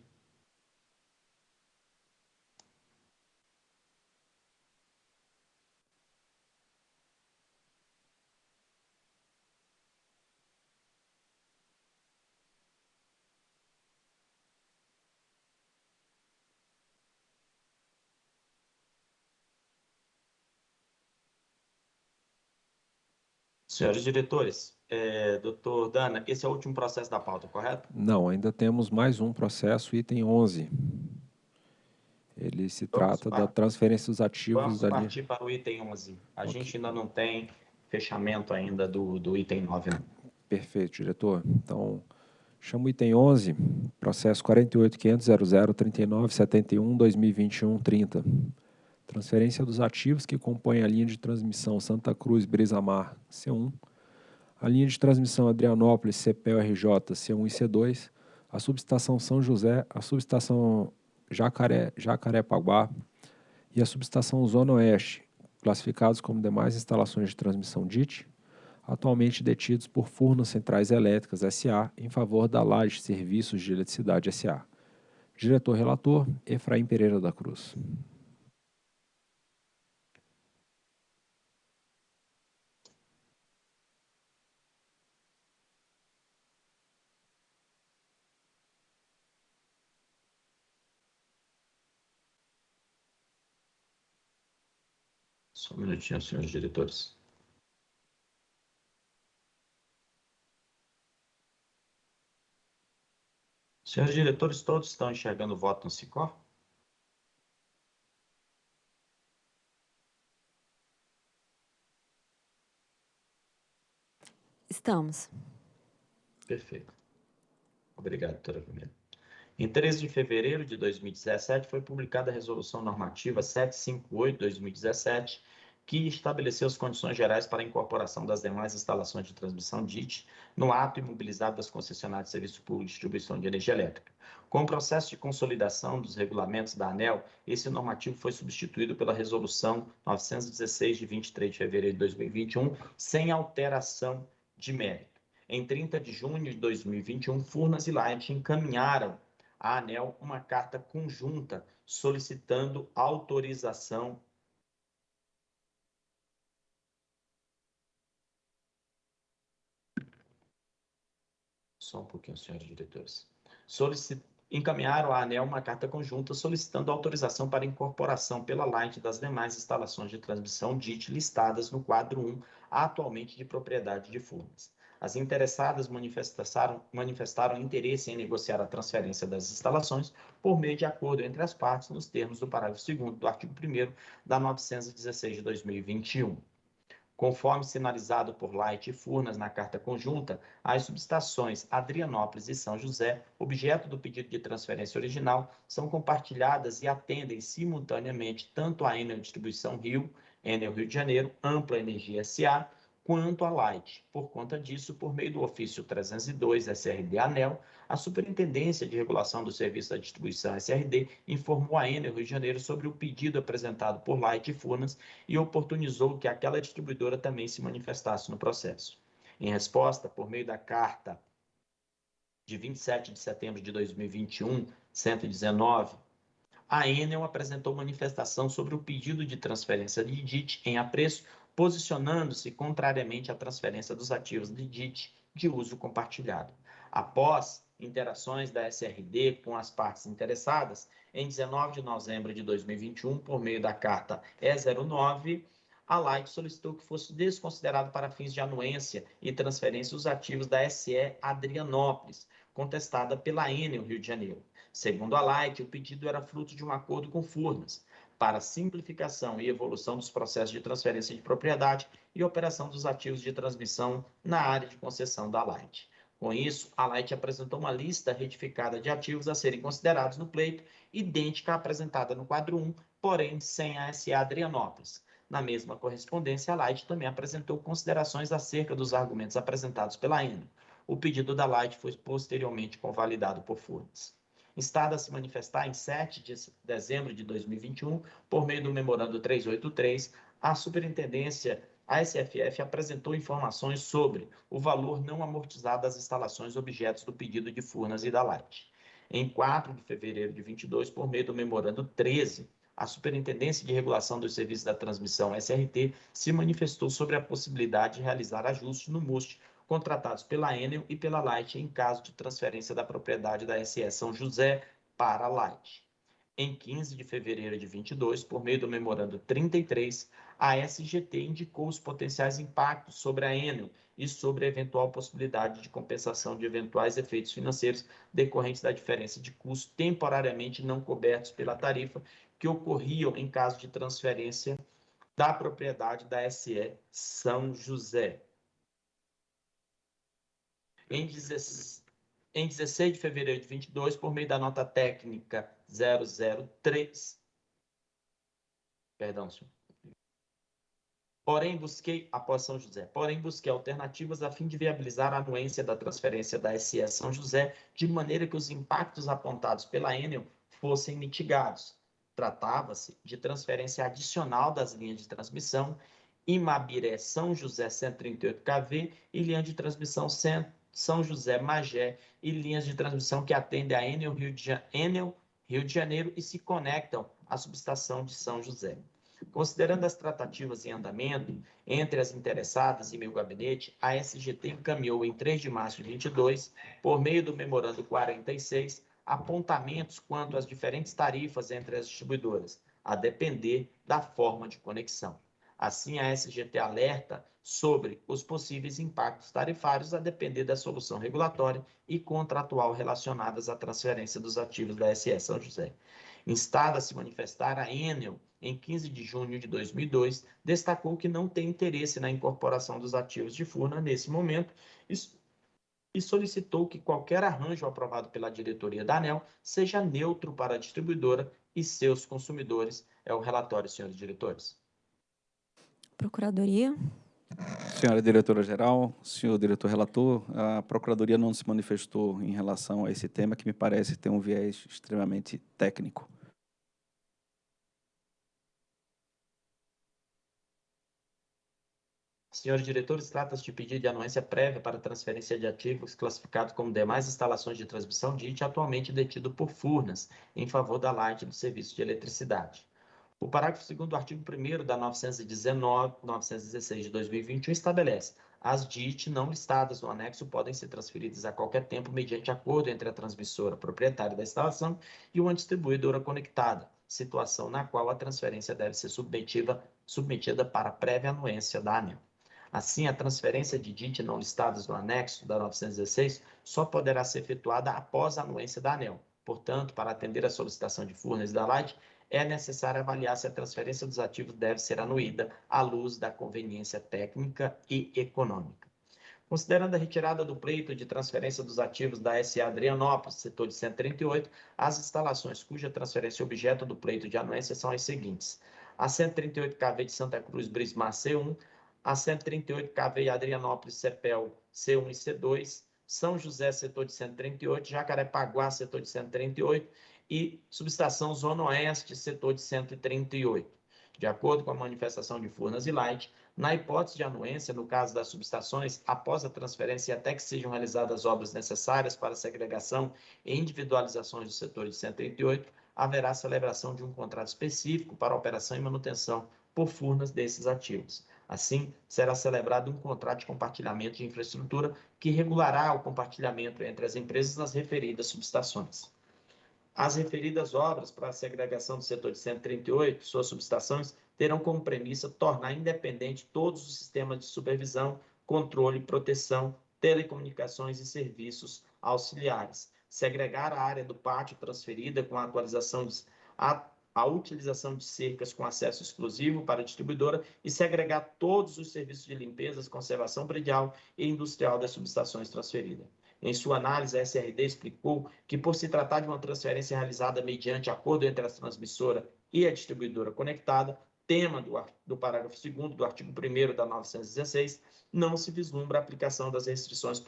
Senhores diretores, é, doutor Dana, esse é o último processo da pauta, correto? Não, ainda temos mais um processo, item 11. Ele se Vamos trata para... da transferência dos ativos... Vamos da partir para o item 11. A okay. gente ainda não tem fechamento ainda do, do item 9. Não. Perfeito, diretor. Então, chamo o item 11, processo 48.500.0039.71.2021.30. Transferência dos ativos que compõem a linha de transmissão Santa Cruz Brisamar C1, a linha de transmissão Adrianópolis CPL-RJ C1 e C2, a subestação São José, a subestação Jacaré, Jacarepaguá e a subestação Zona Oeste, classificados como demais instalações de transmissão DIT, atualmente detidos por Furnas Centrais Elétricas SA em favor da Laje Serviços de Eletricidade SA. Diretor-relator, Efraim Pereira da Cruz. Só um minutinho, senhores diretores. Senhores diretores, todos estão enxergando o voto no SICOR? Estamos. Perfeito. Obrigado, doutora Camila. Em 13 de fevereiro de 2017, foi publicada a Resolução Normativa 758-2017, que estabeleceu as condições gerais para a incorporação das demais instalações de transmissão DIT no ato imobilizado das concessionárias de serviço público de distribuição de energia elétrica. Com o processo de consolidação dos regulamentos da ANEL, esse normativo foi substituído pela Resolução 916, de 23 de fevereiro de 2021, sem alteração de mérito. Em 30 de junho de 2021, Furnas e Light encaminharam à ANEL uma carta conjunta solicitando autorização Só um pouquinho, senhores diretores. Solicit... Encaminharam à ANEL uma carta conjunta solicitando autorização para incorporação pela Light das demais instalações de transmissão DIT listadas no quadro 1, atualmente de propriedade de Furnas. As interessadas manifestaram, manifestaram interesse em negociar a transferência das instalações por meio de acordo entre as partes nos termos do parágrafo 2 do artigo 1 da 916 de 2021. Conforme sinalizado por Light e Furnas na carta conjunta, as subestações Adrianópolis e São José, objeto do pedido de transferência original, são compartilhadas e atendem simultaneamente tanto a Enel Distribuição Rio, Enel Rio de Janeiro, Ampla Energia SA, quanto a Light. Por conta disso, por meio do ofício 302 SRD ANEL, a Superintendência de Regulação do Serviço da Distribuição SRD informou a Enel Rio de Janeiro sobre o pedido apresentado por Light e Furnas e oportunizou que aquela distribuidora também se manifestasse no processo. Em resposta, por meio da carta de 27 de setembro de 2021, 119, a Enel apresentou manifestação sobre o pedido de transferência de DIT em apreço posicionando-se contrariamente à transferência dos ativos de DIT de uso compartilhado. Após interações da SRD com as partes interessadas, em 19 de novembro de 2021, por meio da carta E09, a Light solicitou que fosse desconsiderado para fins de anuência e transferência os ativos da SE Adrianópolis, contestada pela Enel Rio de Janeiro. Segundo a Light, o pedido era fruto de um acordo com Furnas, para simplificação e evolução dos processos de transferência de propriedade e operação dos ativos de transmissão na área de concessão da Light. Com isso, a Light apresentou uma lista retificada de ativos a serem considerados no pleito, idêntica à apresentada no quadro 1, porém sem a SA Adrianópolis. Na mesma correspondência, a Light também apresentou considerações acerca dos argumentos apresentados pela Enel. O pedido da Light foi posteriormente convalidado por Furnas instada a se manifestar em 7 de dezembro de 2021, por meio do memorando 383, a Superintendência a SFF apresentou informações sobre o valor não amortizado das instalações objetos do pedido de Furnas e da Light. Em 4 de fevereiro de 22, por meio do memorando 13, a Superintendência de Regulação dos Serviços da Transmissão, SRT, se manifestou sobre a possibilidade de realizar ajustes no MUST contratados pela Enel e pela Light em caso de transferência da propriedade da SE São José para a Light. Em 15 de fevereiro de 22, por meio do memorando 33, a SGT indicou os potenciais impactos sobre a Enel e sobre a eventual possibilidade de compensação de eventuais efeitos financeiros decorrentes da diferença de custo temporariamente não cobertos pela tarifa que ocorriam em caso de transferência da propriedade da SE São José. Em 16, em 16 de fevereiro de 22, por meio da nota técnica 003. Perdão, senhor. Porém, busquei, após São José, porém, busquei alternativas a fim de viabilizar a anuência da transferência da SE São José, de maneira que os impactos apontados pela Enel fossem mitigados. Tratava-se de transferência adicional das linhas de transmissão Imabiré São José 138 kV e linha de transmissão 100 são José, Magé e linhas de transmissão que atendem a Enel Rio de, Enel, Rio de Janeiro e se conectam à subestação de São José. Considerando as tratativas em andamento entre as interessadas e meu gabinete, a SGT encaminhou em 3 de março de 22, por meio do memorando 46, apontamentos quanto às diferentes tarifas entre as distribuidoras, a depender da forma de conexão. Assim, a SGT alerta sobre os possíveis impactos tarifários a depender da solução regulatória e contratual relacionadas à transferência dos ativos da SE São José. Instada a se manifestar, a Enel, em 15 de junho de 2002, destacou que não tem interesse na incorporação dos ativos de Furna nesse momento e solicitou que qualquer arranjo aprovado pela diretoria da ANEL seja neutro para a distribuidora e seus consumidores. É o relatório, senhores diretores. Procuradoria. Senhora diretora-geral, senhor diretor relator, a Procuradoria não se manifestou em relação a esse tema, que me parece ter um viés extremamente técnico. Senhores diretores, trata-se de pedido de anuência prévia para transferência de ativos classificados como demais instalações de transmissão DIT atualmente detido por Furnas, em favor da Light do Serviço de Eletricidade. O parágrafo 2 do artigo 1 da 919, 916 de 2021 estabelece as DIT não listadas no anexo podem ser transferidas a qualquer tempo mediante acordo entre a transmissora proprietária da instalação e uma distribuidora conectada, situação na qual a transferência deve ser submetida, submetida para prévia anuência da ANEL. Assim, a transferência de DIT não listadas no anexo da 916 só poderá ser efetuada após a anuência da ANEL, Portanto, para atender a solicitação de Furnas da Light, é necessário avaliar se a transferência dos ativos deve ser anuída à luz da conveniência técnica e econômica. Considerando a retirada do pleito de transferência dos ativos da SA Adrianópolis, setor de 138, as instalações cuja transferência é objeto do pleito de anuência são as seguintes: a 138 KV de Santa Cruz Brismar C1, a 138 KV Adrianópolis Cepel C1 e C2, São José, setor de 138, Jacarepaguá, setor de 138 e subestação Zona Oeste, setor de 138. De acordo com a manifestação de Furnas e Light, na hipótese de anuência, no caso das subestações, após a transferência e até que sejam realizadas obras necessárias para a segregação e individualizações do setor de 138, haverá celebração de um contrato específico para operação e manutenção por Furnas desses ativos. Assim, será celebrado um contrato de compartilhamento de infraestrutura que regulará o compartilhamento entre as empresas nas referidas subestações. As referidas obras para a segregação do setor de 138, suas subestações, terão como premissa tornar independente todos os sistemas de supervisão, controle, proteção, telecomunicações e serviços auxiliares, segregar a área do pátio transferida com a atualização de, a, a utilização de cercas com acesso exclusivo para a distribuidora e segregar todos os serviços de limpeza, conservação predial e industrial das subestações transferidas. Em sua análise, a SRD explicou que, por se tratar de uma transferência realizada mediante acordo entre a transmissora e a distribuidora conectada, tema do, do parágrafo 2 do artigo 1 da 916, não se vislumbra a aplicação das restrições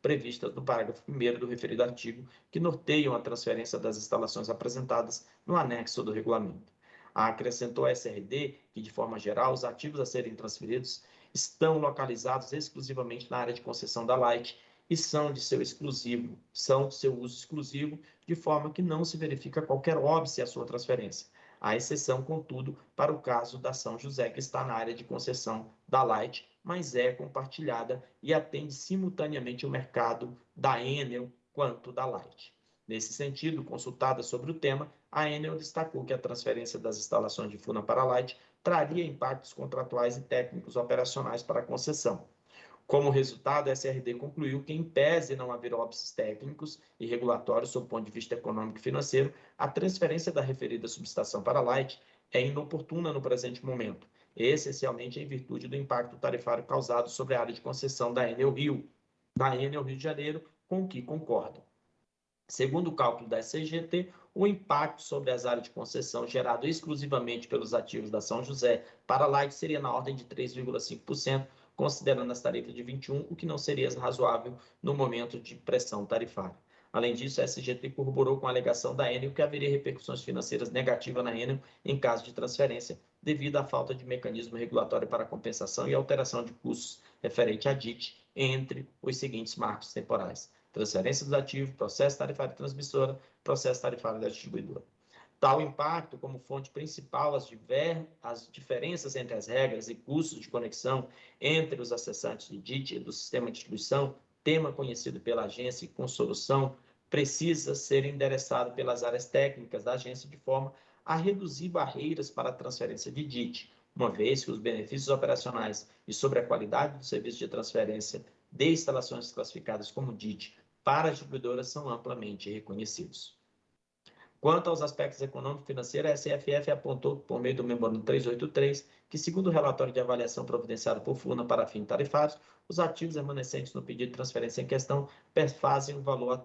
previstas no parágrafo 1 do referido artigo, que norteiam a transferência das instalações apresentadas no anexo do regulamento. Acrescentou a SRD que, de forma geral, os ativos a serem transferidos estão localizados exclusivamente na área de concessão da Light e são de seu exclusivo, são seu uso exclusivo, de forma que não se verifica qualquer óbice à sua transferência. A exceção, contudo, para o caso da São José, que está na área de concessão da Light, mas é compartilhada e atende simultaneamente o mercado da Enel quanto da Light. Nesse sentido, consultada sobre o tema, a Enel destacou que a transferência das instalações de Funa para a Light traria impactos contratuais e técnicos operacionais para a concessão. Como resultado, a SRD concluiu que, em pese não haver óbices técnicos e regulatórios sob o ponto de vista econômico e financeiro, a transferência da referida subestação para a Light é inoportuna no presente momento, essencialmente em virtude do impacto tarifário causado sobre a área de concessão da Enel Rio, da Enel Rio de Janeiro, com o que concordam. Segundo o cálculo da SCGT, o impacto sobre as áreas de concessão gerado exclusivamente pelos ativos da São José para a Light seria na ordem de 3,5%, considerando as tarifas de 21, o que não seria razoável no momento de pressão tarifária. Além disso, a SGT corroborou com a alegação da Enel que haveria repercussões financeiras negativas na Enel em caso de transferência, devido à falta de mecanismo regulatório para compensação e alteração de custos referente à DIT entre os seguintes marcos temporais: transferência dos ativos, processo tarifário transmissora, processo tarifário da distribuidora. Tal impacto, como fonte principal, as, diver... as diferenças entre as regras e custos de conexão entre os acessantes de DIT e do sistema de distribuição, tema conhecido pela agência com solução, precisa ser endereçado pelas áreas técnicas da agência de forma a reduzir barreiras para a transferência de DIT, uma vez que os benefícios operacionais e sobre a qualidade do serviço de transferência de instalações classificadas como DIT para as distribuidoras são amplamente reconhecidos. Quanto aos aspectos econômico-financeiros, a SFF apontou, por meio do memorando 383, que, segundo o relatório de avaliação providenciado por FUNA para fins tarifários, os ativos remanescentes no pedido de transferência em questão perfazem o valor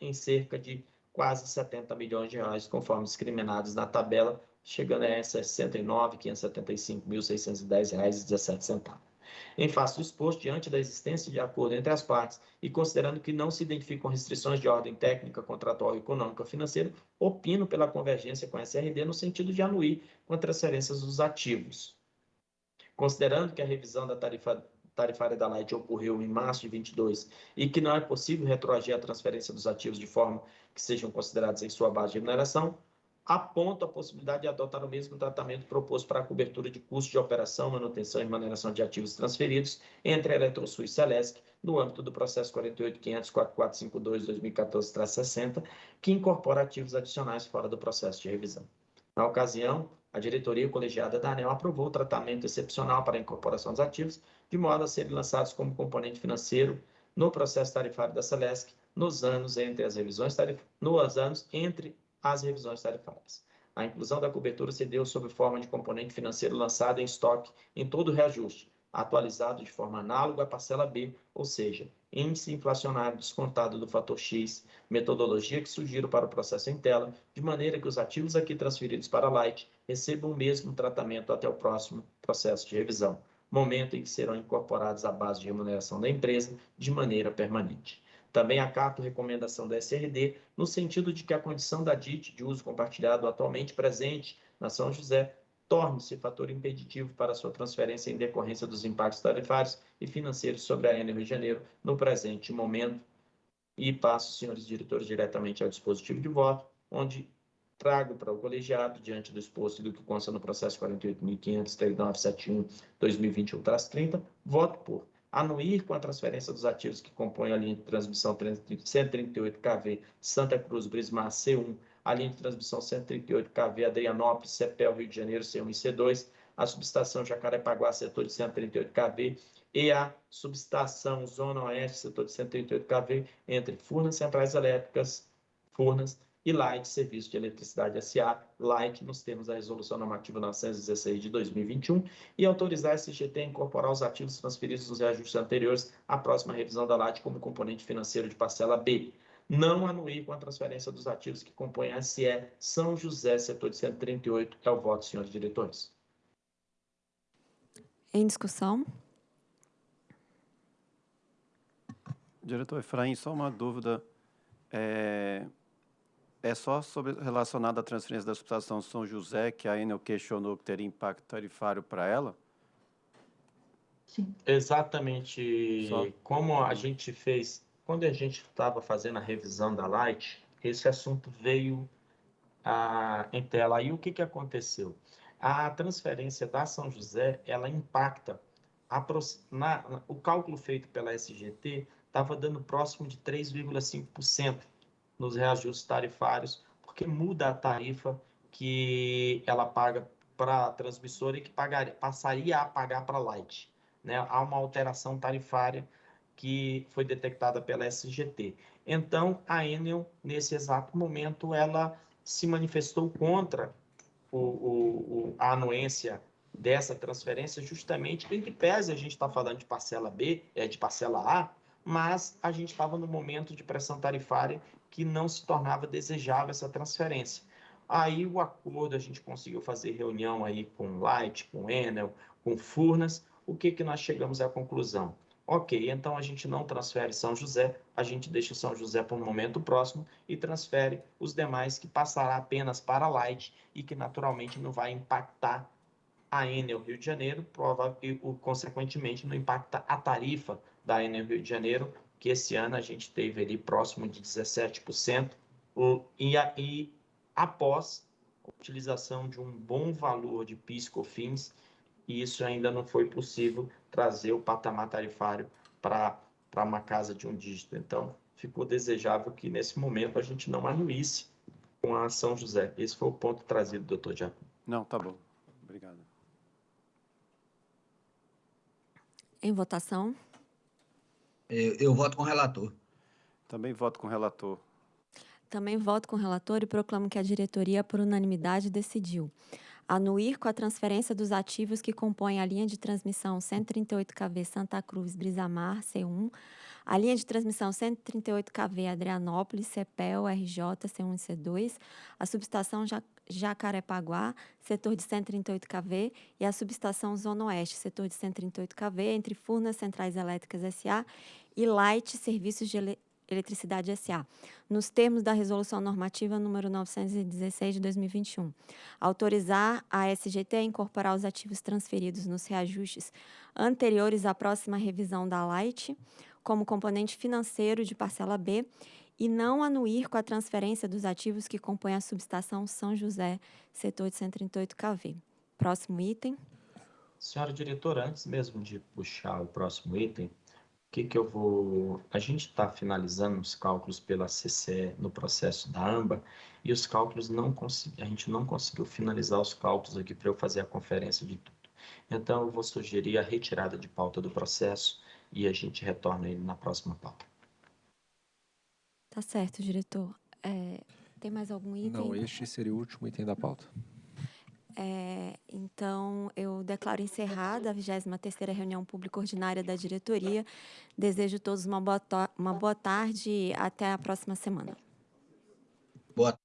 em cerca de quase 70 milhões de reais, conforme discriminados na tabela, chegando a R$ 69.575.610,17. Em face do exposto, diante da existência de acordo entre as partes e considerando que não se identificam restrições de ordem técnica, contratual, econômica financeira, opino pela convergência com a SRD no sentido de anuir com a transferência dos ativos. Considerando que a revisão da tarifa tarifária da Light ocorreu em março de 22 e que não é possível retroagir a transferência dos ativos de forma que sejam considerados em sua base de remuneração, aponta a possibilidade de adotar o mesmo tratamento proposto para a cobertura de custos de operação, manutenção e remuneração de ativos transferidos entre a Eletrosul e Celesc, no âmbito do processo 48.500.4452-2014-60, que incorpora ativos adicionais fora do processo de revisão. Na ocasião, a diretoria colegiada da ANEL aprovou o tratamento excepcional para a incorporação dos ativos, de modo a serem lançados como componente financeiro no processo tarifário da Celesc, nos anos entre as revisões tarif... nos anos entre as revisões tarifárias. A inclusão da cobertura se deu sob forma de componente financeiro lançado em estoque em todo o reajuste, atualizado de forma análoga à parcela B, ou seja, índice inflacionário descontado do fator X, metodologia que sugiro para o processo em tela, de maneira que os ativos aqui transferidos para a Light recebam o mesmo tratamento até o próximo processo de revisão, momento em que serão incorporados à base de remuneração da empresa de maneira permanente. Também acato recomendação da SRD no sentido de que a condição da DIT de uso compartilhado atualmente presente na São José torne-se fator impeditivo para sua transferência em decorrência dos impactos tarifários e financeiros sobre a Enel Rio de Janeiro no presente momento. E passo, senhores diretores, diretamente ao dispositivo de voto, onde trago para o colegiado, diante do exposto e do que consta no processo 48.500.3971-2021-30, voto por anuir com a transferência dos ativos que compõem a linha de transmissão 138 kV Santa Cruz Brismar C1, a linha de transmissão 138 kV Adrianópolis, CEPEL Rio de Janeiro C1 e C2, a subestação Jacarepaguá, setor de 138 kV, e a subestação Zona Oeste, setor de 138 kV, entre Furnas Centrais Elétricas, Furnas e Light Serviço de Eletricidade SA, Light, nos termos da Resolução Normativa 916 de 2021, e autorizar a SGT a incorporar os ativos transferidos nos reajustes anteriores à próxima revisão da Light como componente financeiro de parcela B. Não anuir com a transferência dos ativos que compõem a SE São José, setor de 138. É o voto, senhores diretores. Em discussão. Diretor Efraim, só uma dúvida. É, é só sobre, relacionado à transferência da subestação São José que a Enel questionou que teria impacto tarifário para ela? Sim. Exatamente só. como a gente fez, quando a gente estava fazendo a revisão da Light, esse assunto veio a, em tela. Aí o que, que aconteceu? A transferência da São José, ela impacta, a, na, o cálculo feito pela SGT estava dando próximo de 3,5% nos reajustes tarifários, porque muda a tarifa que ela paga para a transmissora e que pagaria, passaria a pagar para a Light. Né? Há uma alteração tarifária que foi detectada pela SGT. Então, a Enel, nesse exato momento, ela se manifestou contra o, o, a anuência dessa transferência, justamente em que pese a gente está falando de parcela B, é de parcela A, mas a gente estava no momento de pressão tarifária que não se tornava desejável essa transferência. Aí o acordo, a gente conseguiu fazer reunião aí com Light, com Enel, com Furnas, o que, que nós chegamos à conclusão? Ok, então a gente não transfere São José, a gente deixa São José para um momento próximo e transfere os demais que passará apenas para Light e que naturalmente não vai impactar a Enel Rio de Janeiro, prova, e, consequentemente não impacta a tarifa da Enel Rio de Janeiro, que esse ano a gente teve ali próximo de 17%, e, e após a utilização de um bom valor de PIS/COFINS, e isso ainda não foi possível trazer o patamar tarifário para uma casa de um dígito. Então, ficou desejável que nesse momento a gente não anuísse com a São José. Esse foi o ponto trazido, doutor Diaco. Não, tá bom. Obrigado. Em votação. Eu, eu voto com o relator. Também voto com o relator. Também voto com o relator e proclamo que a diretoria, por unanimidade, decidiu anuir com a transferência dos ativos que compõem a linha de transmissão 138 kV Santa Cruz Brisamar C1, a linha de transmissão 138 kV Adrianópolis CEPEL RJ C1 e C2, a subestação Jacarepaguá, setor de 138 kV, e a subestação Zona Oeste, setor de 138 kV, entre Furnas Centrais Elétricas SA e Light Serviços de Ele Eletricidade SA, nos termos da Resolução Normativa número 916 de 2021. Autorizar a SGT a incorporar os ativos transferidos nos reajustes anteriores à próxima revisão da Light como componente financeiro de parcela B e não anuir com a transferência dos ativos que compõem a subestação São José, setor de 138 kV. Próximo item. Senhora diretora, antes mesmo de puxar o próximo item, que, que eu vou. A gente está finalizando os cálculos pela CCE no processo da AMBA e os cálculos não consegui... a gente não conseguiu finalizar os cálculos aqui para eu fazer a conferência de tudo. Então, eu vou sugerir a retirada de pauta do processo e a gente retorna ele na próxima pauta. Tá certo, diretor. É, tem mais algum item? Não, este seria o último item da pauta. É, então, eu declaro encerrada a 23ª reunião pública ordinária da diretoria. Desejo a todos uma boa, uma boa tarde e até a próxima semana. Boa